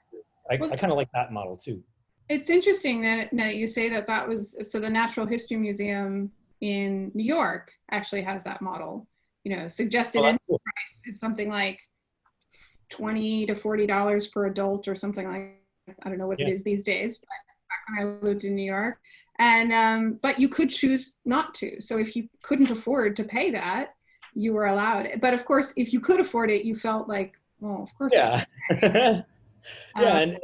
I, I kind of like that model too. It's interesting that, that you say that that was so the Natural History Museum in New York actually has that model. You know, suggested Oh, cool. price is something like twenty to forty dollars per adult or something like I don't know what it Yeah. is these days. But back when I lived in New York, and um, but you could choose not to. So if you couldn't afford to pay that, you were allowed. But of course, if you could afford it, you felt like, well, of course. Yeah. yeah, Uh, and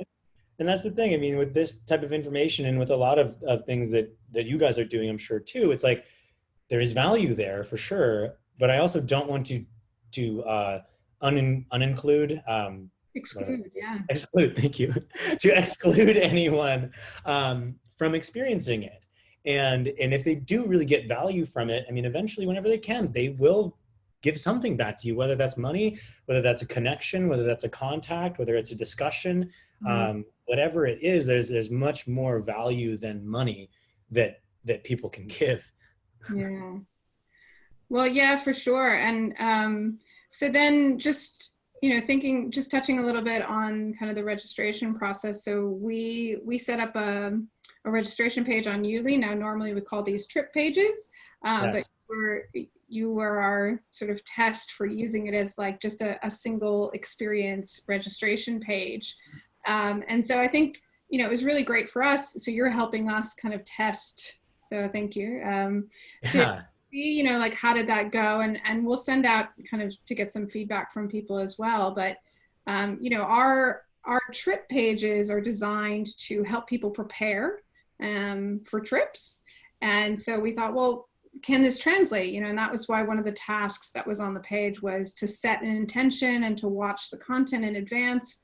and that's the thing. I mean, with this type of information and with a lot of, of things that that you guys are doing, I'm sure too. It's like there is value there for sure, but I also don't want to to uh, un uninclude um, exclude. Yeah. exclude. Thank you to exclude anyone um, from experiencing it. And and if they do really get value from it, I mean, eventually, whenever they can, they will give something back to you, whether that's money, whether that's a connection, whether that's a contact, whether it's a discussion, Mhm. um, whatever it is. There's there's much more value than money that that people can give. Yeah. Well, yeah, for sure. And um, so then just, you know, thinking, just touching a little bit on kind of the registration process. So we, we set up a, a registration page on YouLi. Now, normally we call these trip pages, uh, Yes. but we're, you were our sort of test for using it as like just a, a single experience registration page. Um, and so I think, you know, it was really great for us. So you're helping us kind of test. So thank you. Um, To- Yeah. See, you know, like how did that go? And and we'll send out kind of to get some feedback from people as well. But um, you know, our our trip pages are designed to help people prepare um, for trips. And so we thought, well, can this translate? You know, and that was why one of the tasks that was on the page was to set an intention and to watch the content in advance.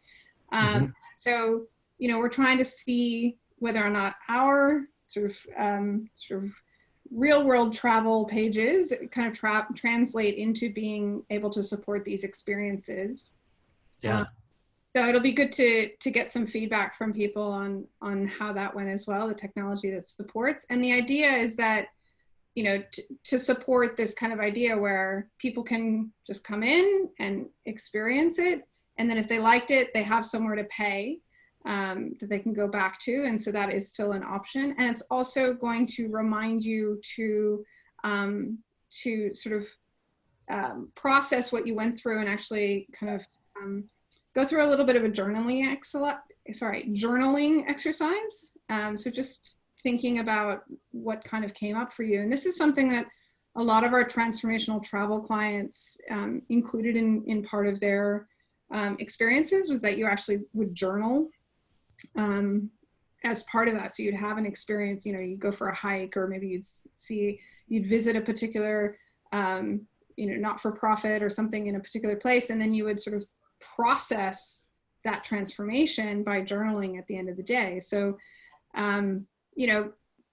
Um, So, you know, we're trying to see whether or not our sort of um, sort of real world travel pages kind of tra- translate into being able to support these experiences. Yeah. Um, so it'll be good to to get some feedback from people on on how that went as well, the technology that supports. And the idea is that you know to support this kind of idea where people can just come in and experience it, and then if they liked it, they have somewhere to pay um, that they can go back to, and so that is still an option. And it's also going to remind you to um, to sort of um, process what you went through and actually kind of um, go through a little bit of a journaling sorry journaling exercise um, so just thinking about what kind of came up for you and this is something that a lot of our transformational travel clients um, included in in part of their um, experiences was that you actually would journal um, as part of that. So you'd have an experience you know you go for a hike or maybe you'd see you'd visit a particular um, you know not for profit or something in a particular place and then you would sort of process that transformation by journaling at the end of the day. So um, you know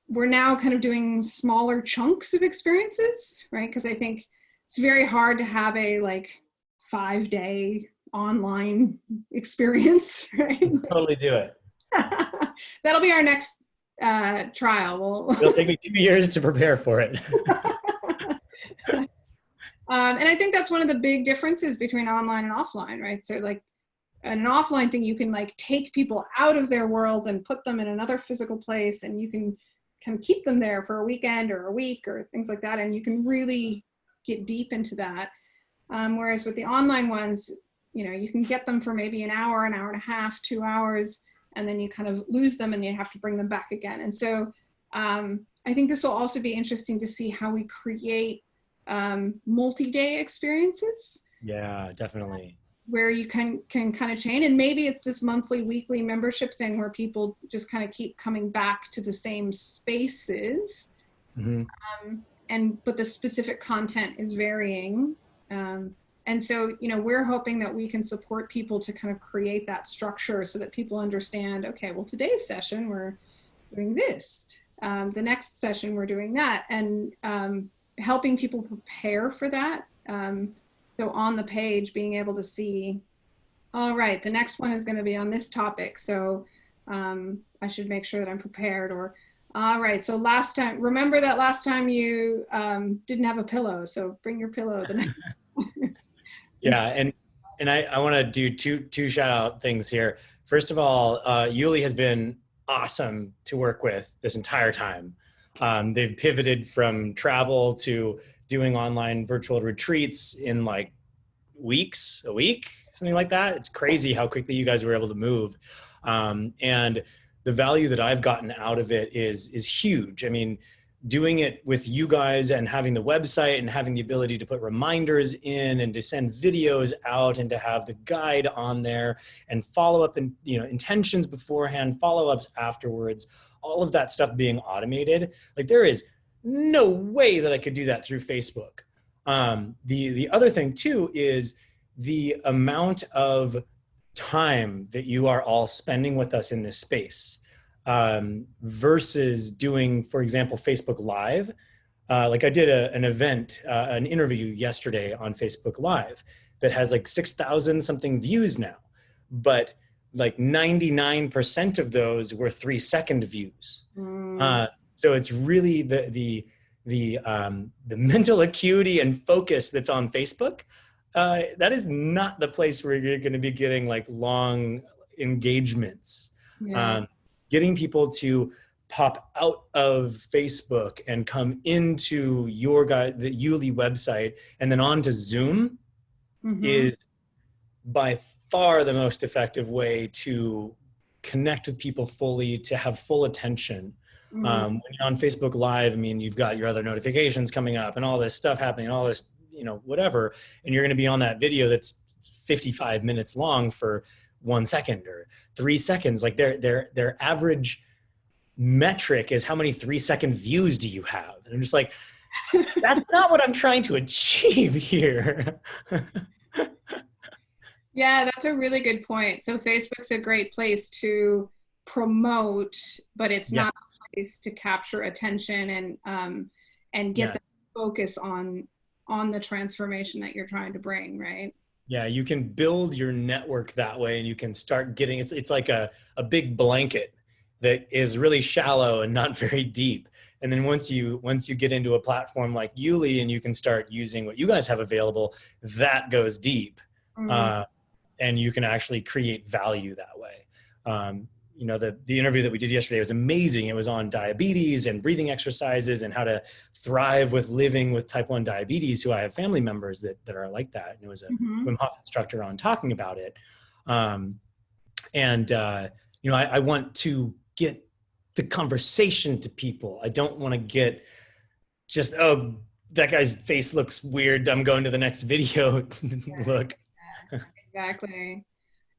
we're now kind of doing smaller chunks of experiences right? Because i think it's very hard to have a like five day online experience right Totally do it. that'll be our next uh, trial we'll It'll take me two years to prepare for it. um, and I think that's one of the big differences between online and offline, right? So like an offline thing, you can like take people out of their world and put them in another physical place and you can kind of keep them there for a weekend or a week or things like that. And you can really get deep into that. Um, whereas with the online ones, you know, you can get them for maybe an hour, an hour and a half, two hours, and then you kind of lose them and you have to bring them back again. And so um, I think this will also be interesting to see how we create um, multi-day experiences yeah, definitely. where you can can kind of chain and maybe it's this monthly weekly membership thing where people just kind of keep coming back to the same spaces hmm um, and but the specific content is varying um, and so you know we're hoping that we can support people to kind of create that structure so that people understand okay well today's session we're doing this. Um, the next session we're doing that. And um, helping people prepare for that um, so on the page being able to see all right the next one is going to be on this topic so um, i should make sure that i'm prepared or all right so last time remember that last time you um, didn't have a pillow so bring your pillow Yeah, and and I, I want to do two two shout out things here. First of all, uh, YouLi has been awesome to work with this entire time. Um, they've pivoted from travel to doing online virtual retreats in like weeks, a week, something like that. It's crazy how quickly you guys were able to move. Um, and the value that I've gotten out of it is is huge. I mean, doing it with you guys and having the website and having the ability to put reminders in and to send videos out and to have the guide on there and follow up and you know intentions beforehand follow-ups afterwards all of that stuff being automated like there is no way that i could do that through facebook. Um, the the other thing too is the amount of time that you are all spending with us in this space um, versus doing, for example, Facebook Live. Uh, like I did a, an event, uh, an interview yesterday on Facebook Live that has like 6,000 something views now, but like 99% of those were three second views. Mm. Uh, so it's really the, the, the, um, the mental acuity and focus that's on Facebook. Uh, that is not the place where you're going to be getting like long engagements. Yeah. Um, getting people to pop out of Facebook and come into your guy, the YouLi website and then on to Zoom mm-hmm. is by far the most effective way to connect with people fully, to have full attention. Mm-hmm. Um, when you're on Facebook Live, I mean, you've got your other notifications coming up and all this stuff happening, all this, you know, whatever, and you're going to be on that video that's 55 minutes long for one second or three seconds. Like their their their average metric is how many three second views do you have? And I'm just like, that's not what I'm trying to achieve here. yeah, that's a really good point. So Facebook's a great place to promote, but it's yeah. not a place to capture attention and um, and get yeah. the focus on on the transformation that you're trying to bring, right? Yeah, you can build your network that way and you can start getting it's it's like a, a big blanket that is really shallow and not very deep. And then once you once you get into a platform like YouLi and you can start using what you guys have available, that goes deep. Mm-hmm. Uh, and you can actually create value that way. Um, you know, the, the interview that we did yesterday was amazing. It was on diabetes and breathing exercises and how to thrive with living with type 1 diabetes, who I have family members that, that are like that. And it was a mm-hmm. Wim Hof instructor on talking about it. Um, and, uh, you know, I, I want to get the conversation to people. I don't want to get just, oh, that guy's face looks weird. I'm going to the next video. Look. exactly.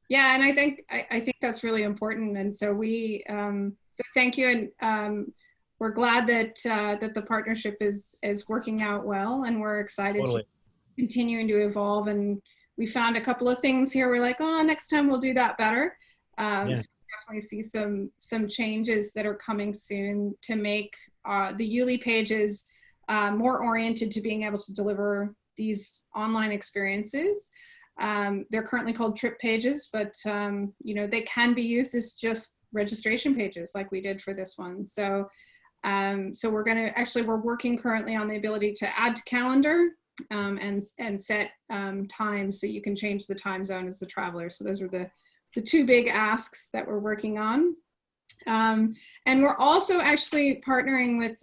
Yeah, and I think I, I, think that's really important. And so we um, so thank you, and um, we're glad that uh, that the partnership is is working out well, and we're excited totally. to continuing to evolve. And we found a couple of things here. We're like, oh, next time we'll do that better. Um, yeah. so definitely see some some changes that are coming soon to make uh, the YouLi pages uh, more oriented to being able to deliver these online experiences. Um, they're currently called trip pages, but um, you know they can be used as just registration pages like we did for this one. So, um, so we're going to actually we're working currently on the ability to add to calendar um, and and set um, times so you can change the time zone as the traveler. So those are the the two big asks that we're working on. Um, and we're also actually partnering with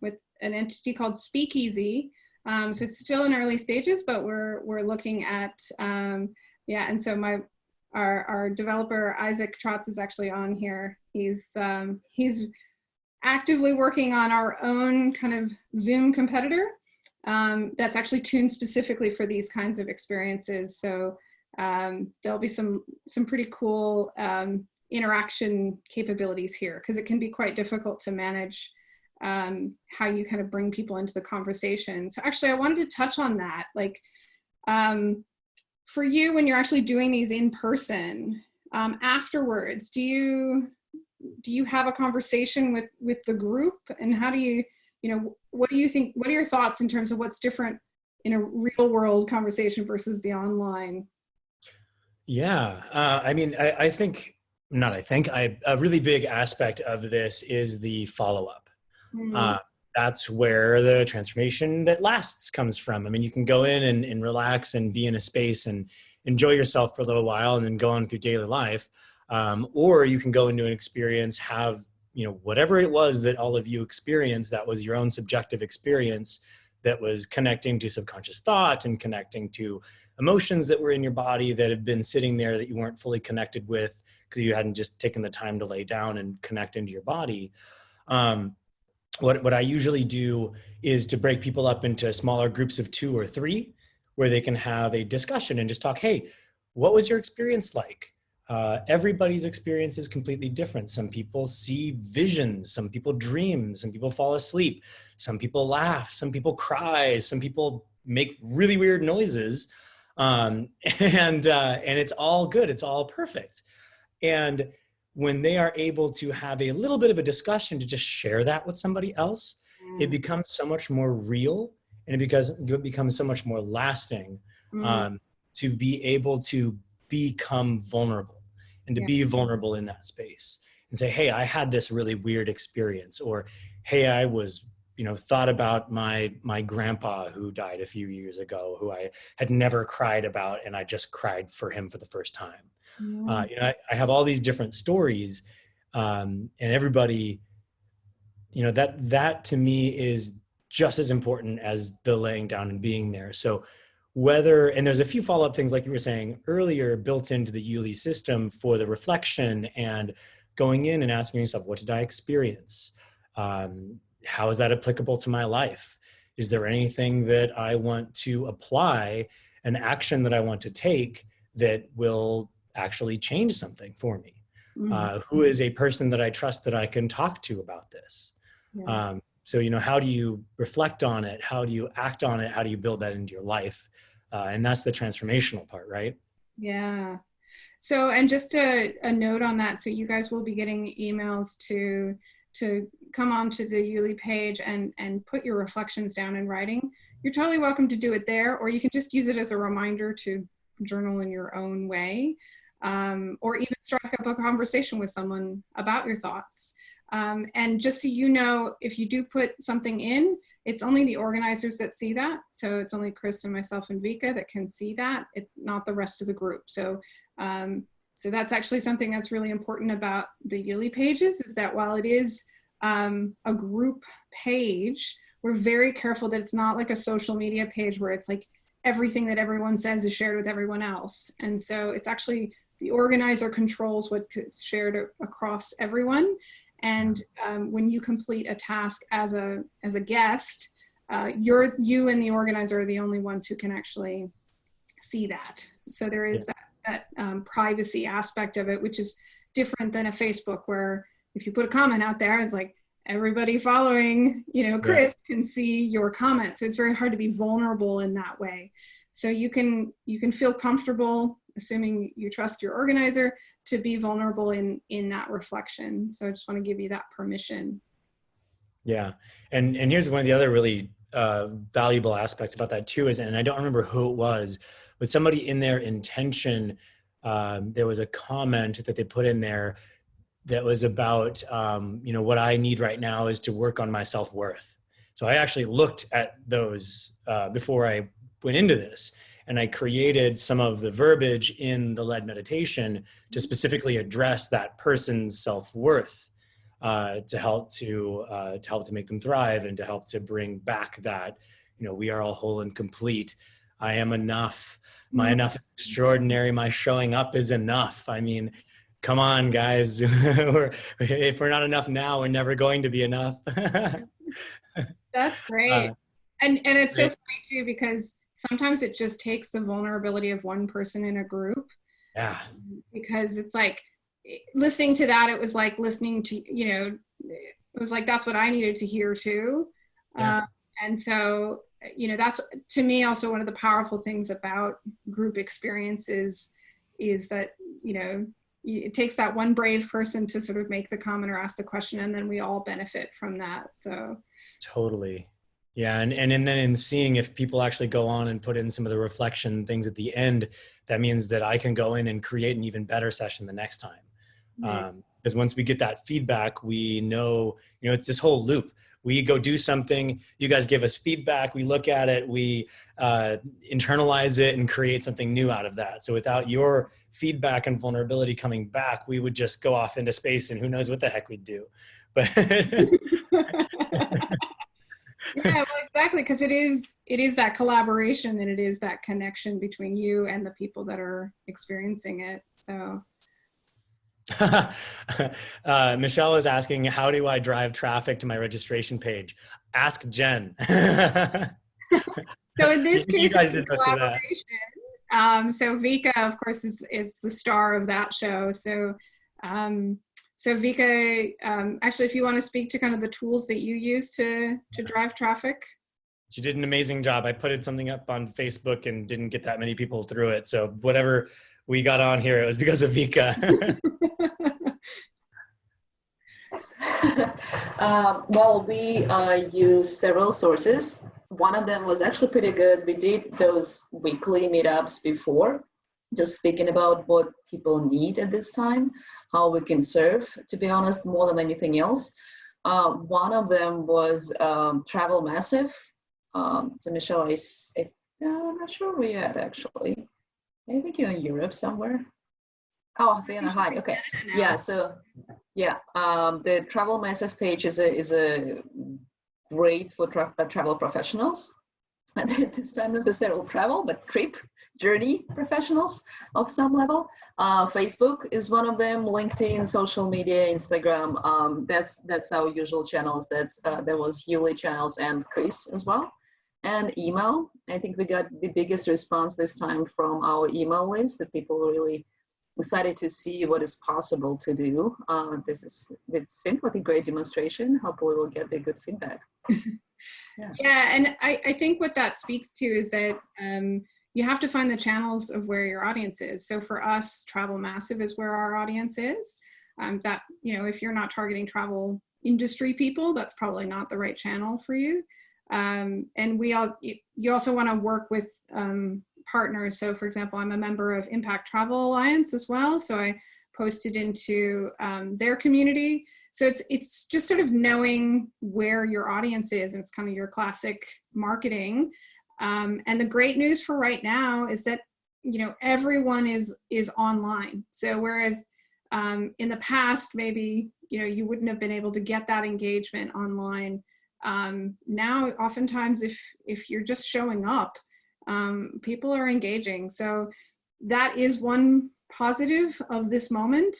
with an entity called Speakeasy, um, so it's still in early stages, but we're we're looking at um, yeah. And so my our our developer Isaac Trotz is actually on here. He's um, he's actively working on our own kind of Zoom competitor um, that's actually tuned specifically for these kinds of experiences. So um, there'll be some some pretty cool um, interaction capabilities here because it can be quite difficult to manage um, how you kind of bring people into the conversation. So actually, I wanted to touch on that. Like, um, for you, when you're actually doing these in person, um, afterwards, do you do you have a conversation with with the group, and how do you, you know, what do you think? What are your thoughts in terms of what's different in a real world conversation versus the online? Yeah, uh, I mean, I, I think not. I think I, a really big aspect of this is the follow up Mm-hmm. Uh, that's where the transformation that lasts comes from. I mean, you can go in and, and relax and be in a space and enjoy yourself for a little while and then go on through daily life um, or you can go into an experience have you know whatever it was that all of you experienced that was your own subjective experience that was connecting to subconscious thought and connecting to emotions that were in your body that had been sitting there that you weren't fully connected with because you hadn't just taken the time to lay down and connect into your body um, what, what i usually do is to break people up into smaller groups of two or three where they can have a discussion and just talk hey what was your experience like uh, everybody's experience is completely different. Some people see visions, some people dream, some people fall asleep, some people laugh, some people cry, some people make really weird noises. Um, and, uh, and it's all good, it's all perfect. And when they are able to have a little bit of a discussion to just share that with somebody else, mm. it becomes so much more real and it becomes, it becomes so much more lasting mm. um, to be able to become vulnerable and to yeah. be vulnerable in that space and say hey i had this really weird experience or hey i was you know thought about my my grandpa who died a few years ago who i had never cried about and i just cried for him for the first time yeah. uh, you know I, I, have all these different stories um, and everybody you know that that to me is just as important as the laying down and being there so whether, and there's a few follow-up things like you were saying earlier built into the YouLi system for the reflection and going in and asking yourself, what did I experience? Um, how is that applicable to my life? Is there anything that I want to apply, an action that I want to take that will actually change something for me? Mm -hmm. uh, who is a person that I trust that I can talk to about this? Yeah. Um, so, you know, how do you reflect on it? How do you act on it? How do you build that into your life? uh, and that's the transformational part right yeah so and just a, a note on that so you guys will be getting emails to to come onto the YouLi page and and put your reflections down in writing you're totally welcome to do it there or you can just use it as a reminder to journal in your own way um, or even strike up a conversation with someone about your thoughts um, and just so you know if you do put something in it's only the organizers that see that. So it's only Chris and myself and Vika that can see that, it, not the rest of the group. So, um, so that's actually something that's really important about the YouLi pages is that while it is um, a group page, we're very careful that it's not like a social media page where it's like everything that everyone says is shared with everyone else. And so it's actually the organizer controls what's shared across everyone. And um, when you complete a task as a, as a guest, uh, you're, you and the organizer are the only ones who can actually see that. So there is yeah. that, that um, privacy aspect of it, which is different than a Facebook where if you put a comment out there, it's like everybody following, you know, Chris yeah. can see your comment. So it's very hard to be vulnerable in that way. So you can, you can feel comfortable assuming you trust your organizer to be vulnerable in in that reflection. So i just want to give you that permission. Yeah. And and here's one of the other really uh, valuable aspects about that too is and i don't remember who it was but somebody in their intention um, there was a comment that they put in there that was about um, you know what i need right now is to work on my self-worth. So i actually looked at those uh, before i went into this and I created some of the verbiage in the lead meditation to specifically address that person's self-worth uh, to help to uh, to help to make them thrive and to help to bring back that you know we are all whole and complete. I am enough. My mm-hmm. enough is extraordinary. My showing up is enough. I mean, come on, guys. we're, if we're not enough now, we're never going to be enough. That's great. Uh, and and it's so funny too because sometimes it just takes the vulnerability of one person in a group. Yeah. Because it's like listening to that, it was like listening to, you know, it was like that's what I needed to hear too. Yeah. Uh, and so, you know, that's to me also one of the powerful things about group experiences is that, you know, it takes that one brave person to sort of make the comment or ask the question and then we all benefit from that so totally yeah, and, and, and then in seeing if people actually go on and put in some of the reflection things at the end, that means that I can go in and create an even better session the next time. Right. Um, because once we get that feedback, we know, you know, it's this whole loop. We go do something, you guys give us feedback, we look at it, we uh, internalize it and create something new out of that. So without your feedback and vulnerability coming back, we would just go off into space and who knows what the heck we'd do. But yeah, well, exactly, because it is it is that collaboration and it is that connection between you and the people that are experiencing it. So uh, Michelle is asking, how do I drive traffic to my registration page? Ask Jen. So in this case, it's a did most of that. collaboration. Um, so Vika, of course, is, is the star of that show. So, um, so Vika, um, actually, if you want to speak to kind of the tools that you use to to drive traffic. she did an amazing job. I put it something up on Facebook and didn't get that many people through it. So whatever we got on here, it was because of Vika. um, well, we uh, use several sources. One of them was actually pretty good. We did those weekly meetups before, just thinking about what people need at this time, how we can serve, to be honest, more than anything else. Uh, one of them was um, Travel Massive. Um, so, Michelle, I, I- no, I'm not sure where you're at actually. I think you're in Europe somewhere. Oh, Vienna. Okay. Yeah. So, yeah, um, the Travel Massive page is a is a great for tra- uh, travel professionals. And this time, not necessarily travel, but trip journey professionals of some level. Uh, Facebook is one of them. LinkedIn, social media, Instagram. Um, that's that's our usual channels. That's uh, there was YouLi channels and Chris as well. And email. I think we got the biggest response this time from our email list that people really excited to see what is possible to do. Uh, this is it seemed like a great demonstration. Hopefully, we'll get the good feedback. Yeah, and I, I think what that speaks to is that um, you have to find the channels of where your audience is. So for us, Travel Massive is where our audience is. Um, that you know, if you're not targeting travel industry people, that's probably not the right channel for you. Um, and we all you- also want to work with um, partners. So for example, I'm a member of Impact Travel Alliance as well. So I posted into um, their community. So it's it's just sort of knowing where your audience is, and it's kind of your classic marketing. Um, and the great news for right now is that you know everyone is is online. So whereas um, in the past maybe you know you wouldn't have been able to get that engagement online. Um, now oftentimes if if you're just showing up, um, people are engaging. So that is one positive of this moment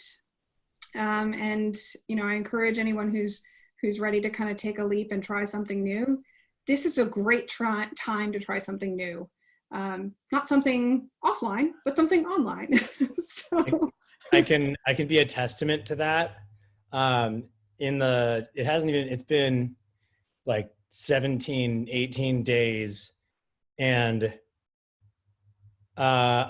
um, and you know i encourage anyone who's who's ready to kind of take a leap and try something new this is a great try, time to try something new. Um, not something offline but something online. So I can I can be a testament to that. Um, in the it hasn't even it's been like 17, 18 days, and uh,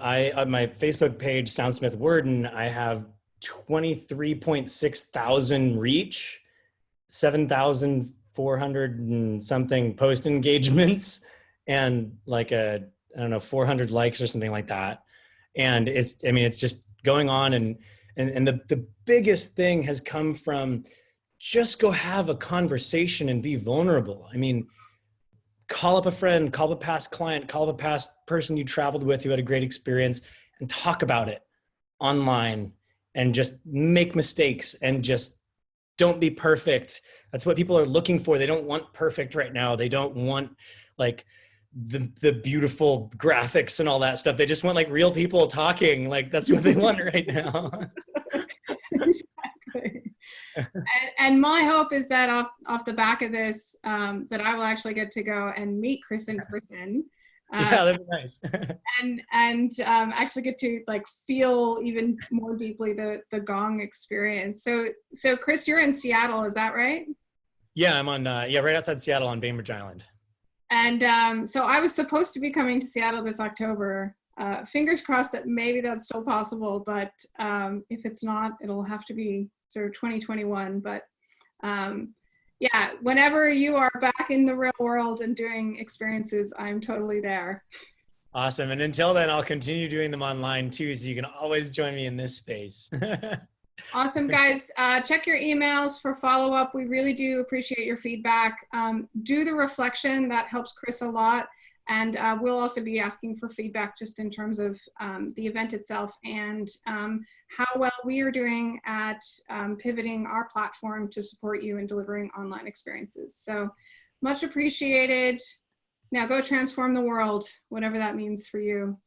I on my Facebook page Soundsmith Worden I have 23.6 thousand reach, 7,400 and something post engagements, and like a I don't know 400 likes or something like that. And it's I mean it's just going on and and, and the, the biggest thing has come from just go have a conversation and be vulnerable. I mean, call up a friend, call up a past client, call up a past person you traveled with who had a great experience and talk about it online and just make mistakes and just don't be perfect. That's what people are looking for. They don't want perfect right now. They don't want like the the beautiful graphics and all that stuff. They just want like real people talking. Like that's what they want right now. exactly. and, and my hope is that off off the back of this, um, that I will actually get to go and meet Chris in person. Uh, yeah, that'd be nice. and and um, actually get to like feel even more deeply the the gong experience. So so Chris, you're in Seattle, is that right? yeah, I'm on uh, yeah right outside Seattle on Bainbridge Island. And um, so I was supposed to be coming to Seattle this October. Uh, fingers crossed that maybe that's still possible, but um, if it's not, it'll have to be sort of 2021. But um, yeah, whenever you are back in the real world and doing experiences, I'm totally there. Awesome. And until then, I'll continue doing them online too, so you can always join me in this space. Awesome, guys. Uh, check your emails for follow up. We really do appreciate your feedback. Um, do the reflection, that helps Chris a lot. And uh, we'll also be asking for feedback just in terms of um, the event itself and um, how well we are doing at um, pivoting our platform to support you in delivering online experiences. So much appreciated. Now go transform the world, whatever that means for you.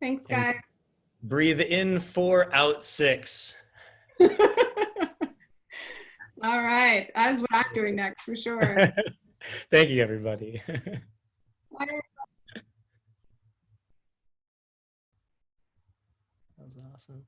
Thanks, And- guys. Breathe in four, out six. All right, that's what I'm doing next for sure. Thank you, everybody. That was awesome.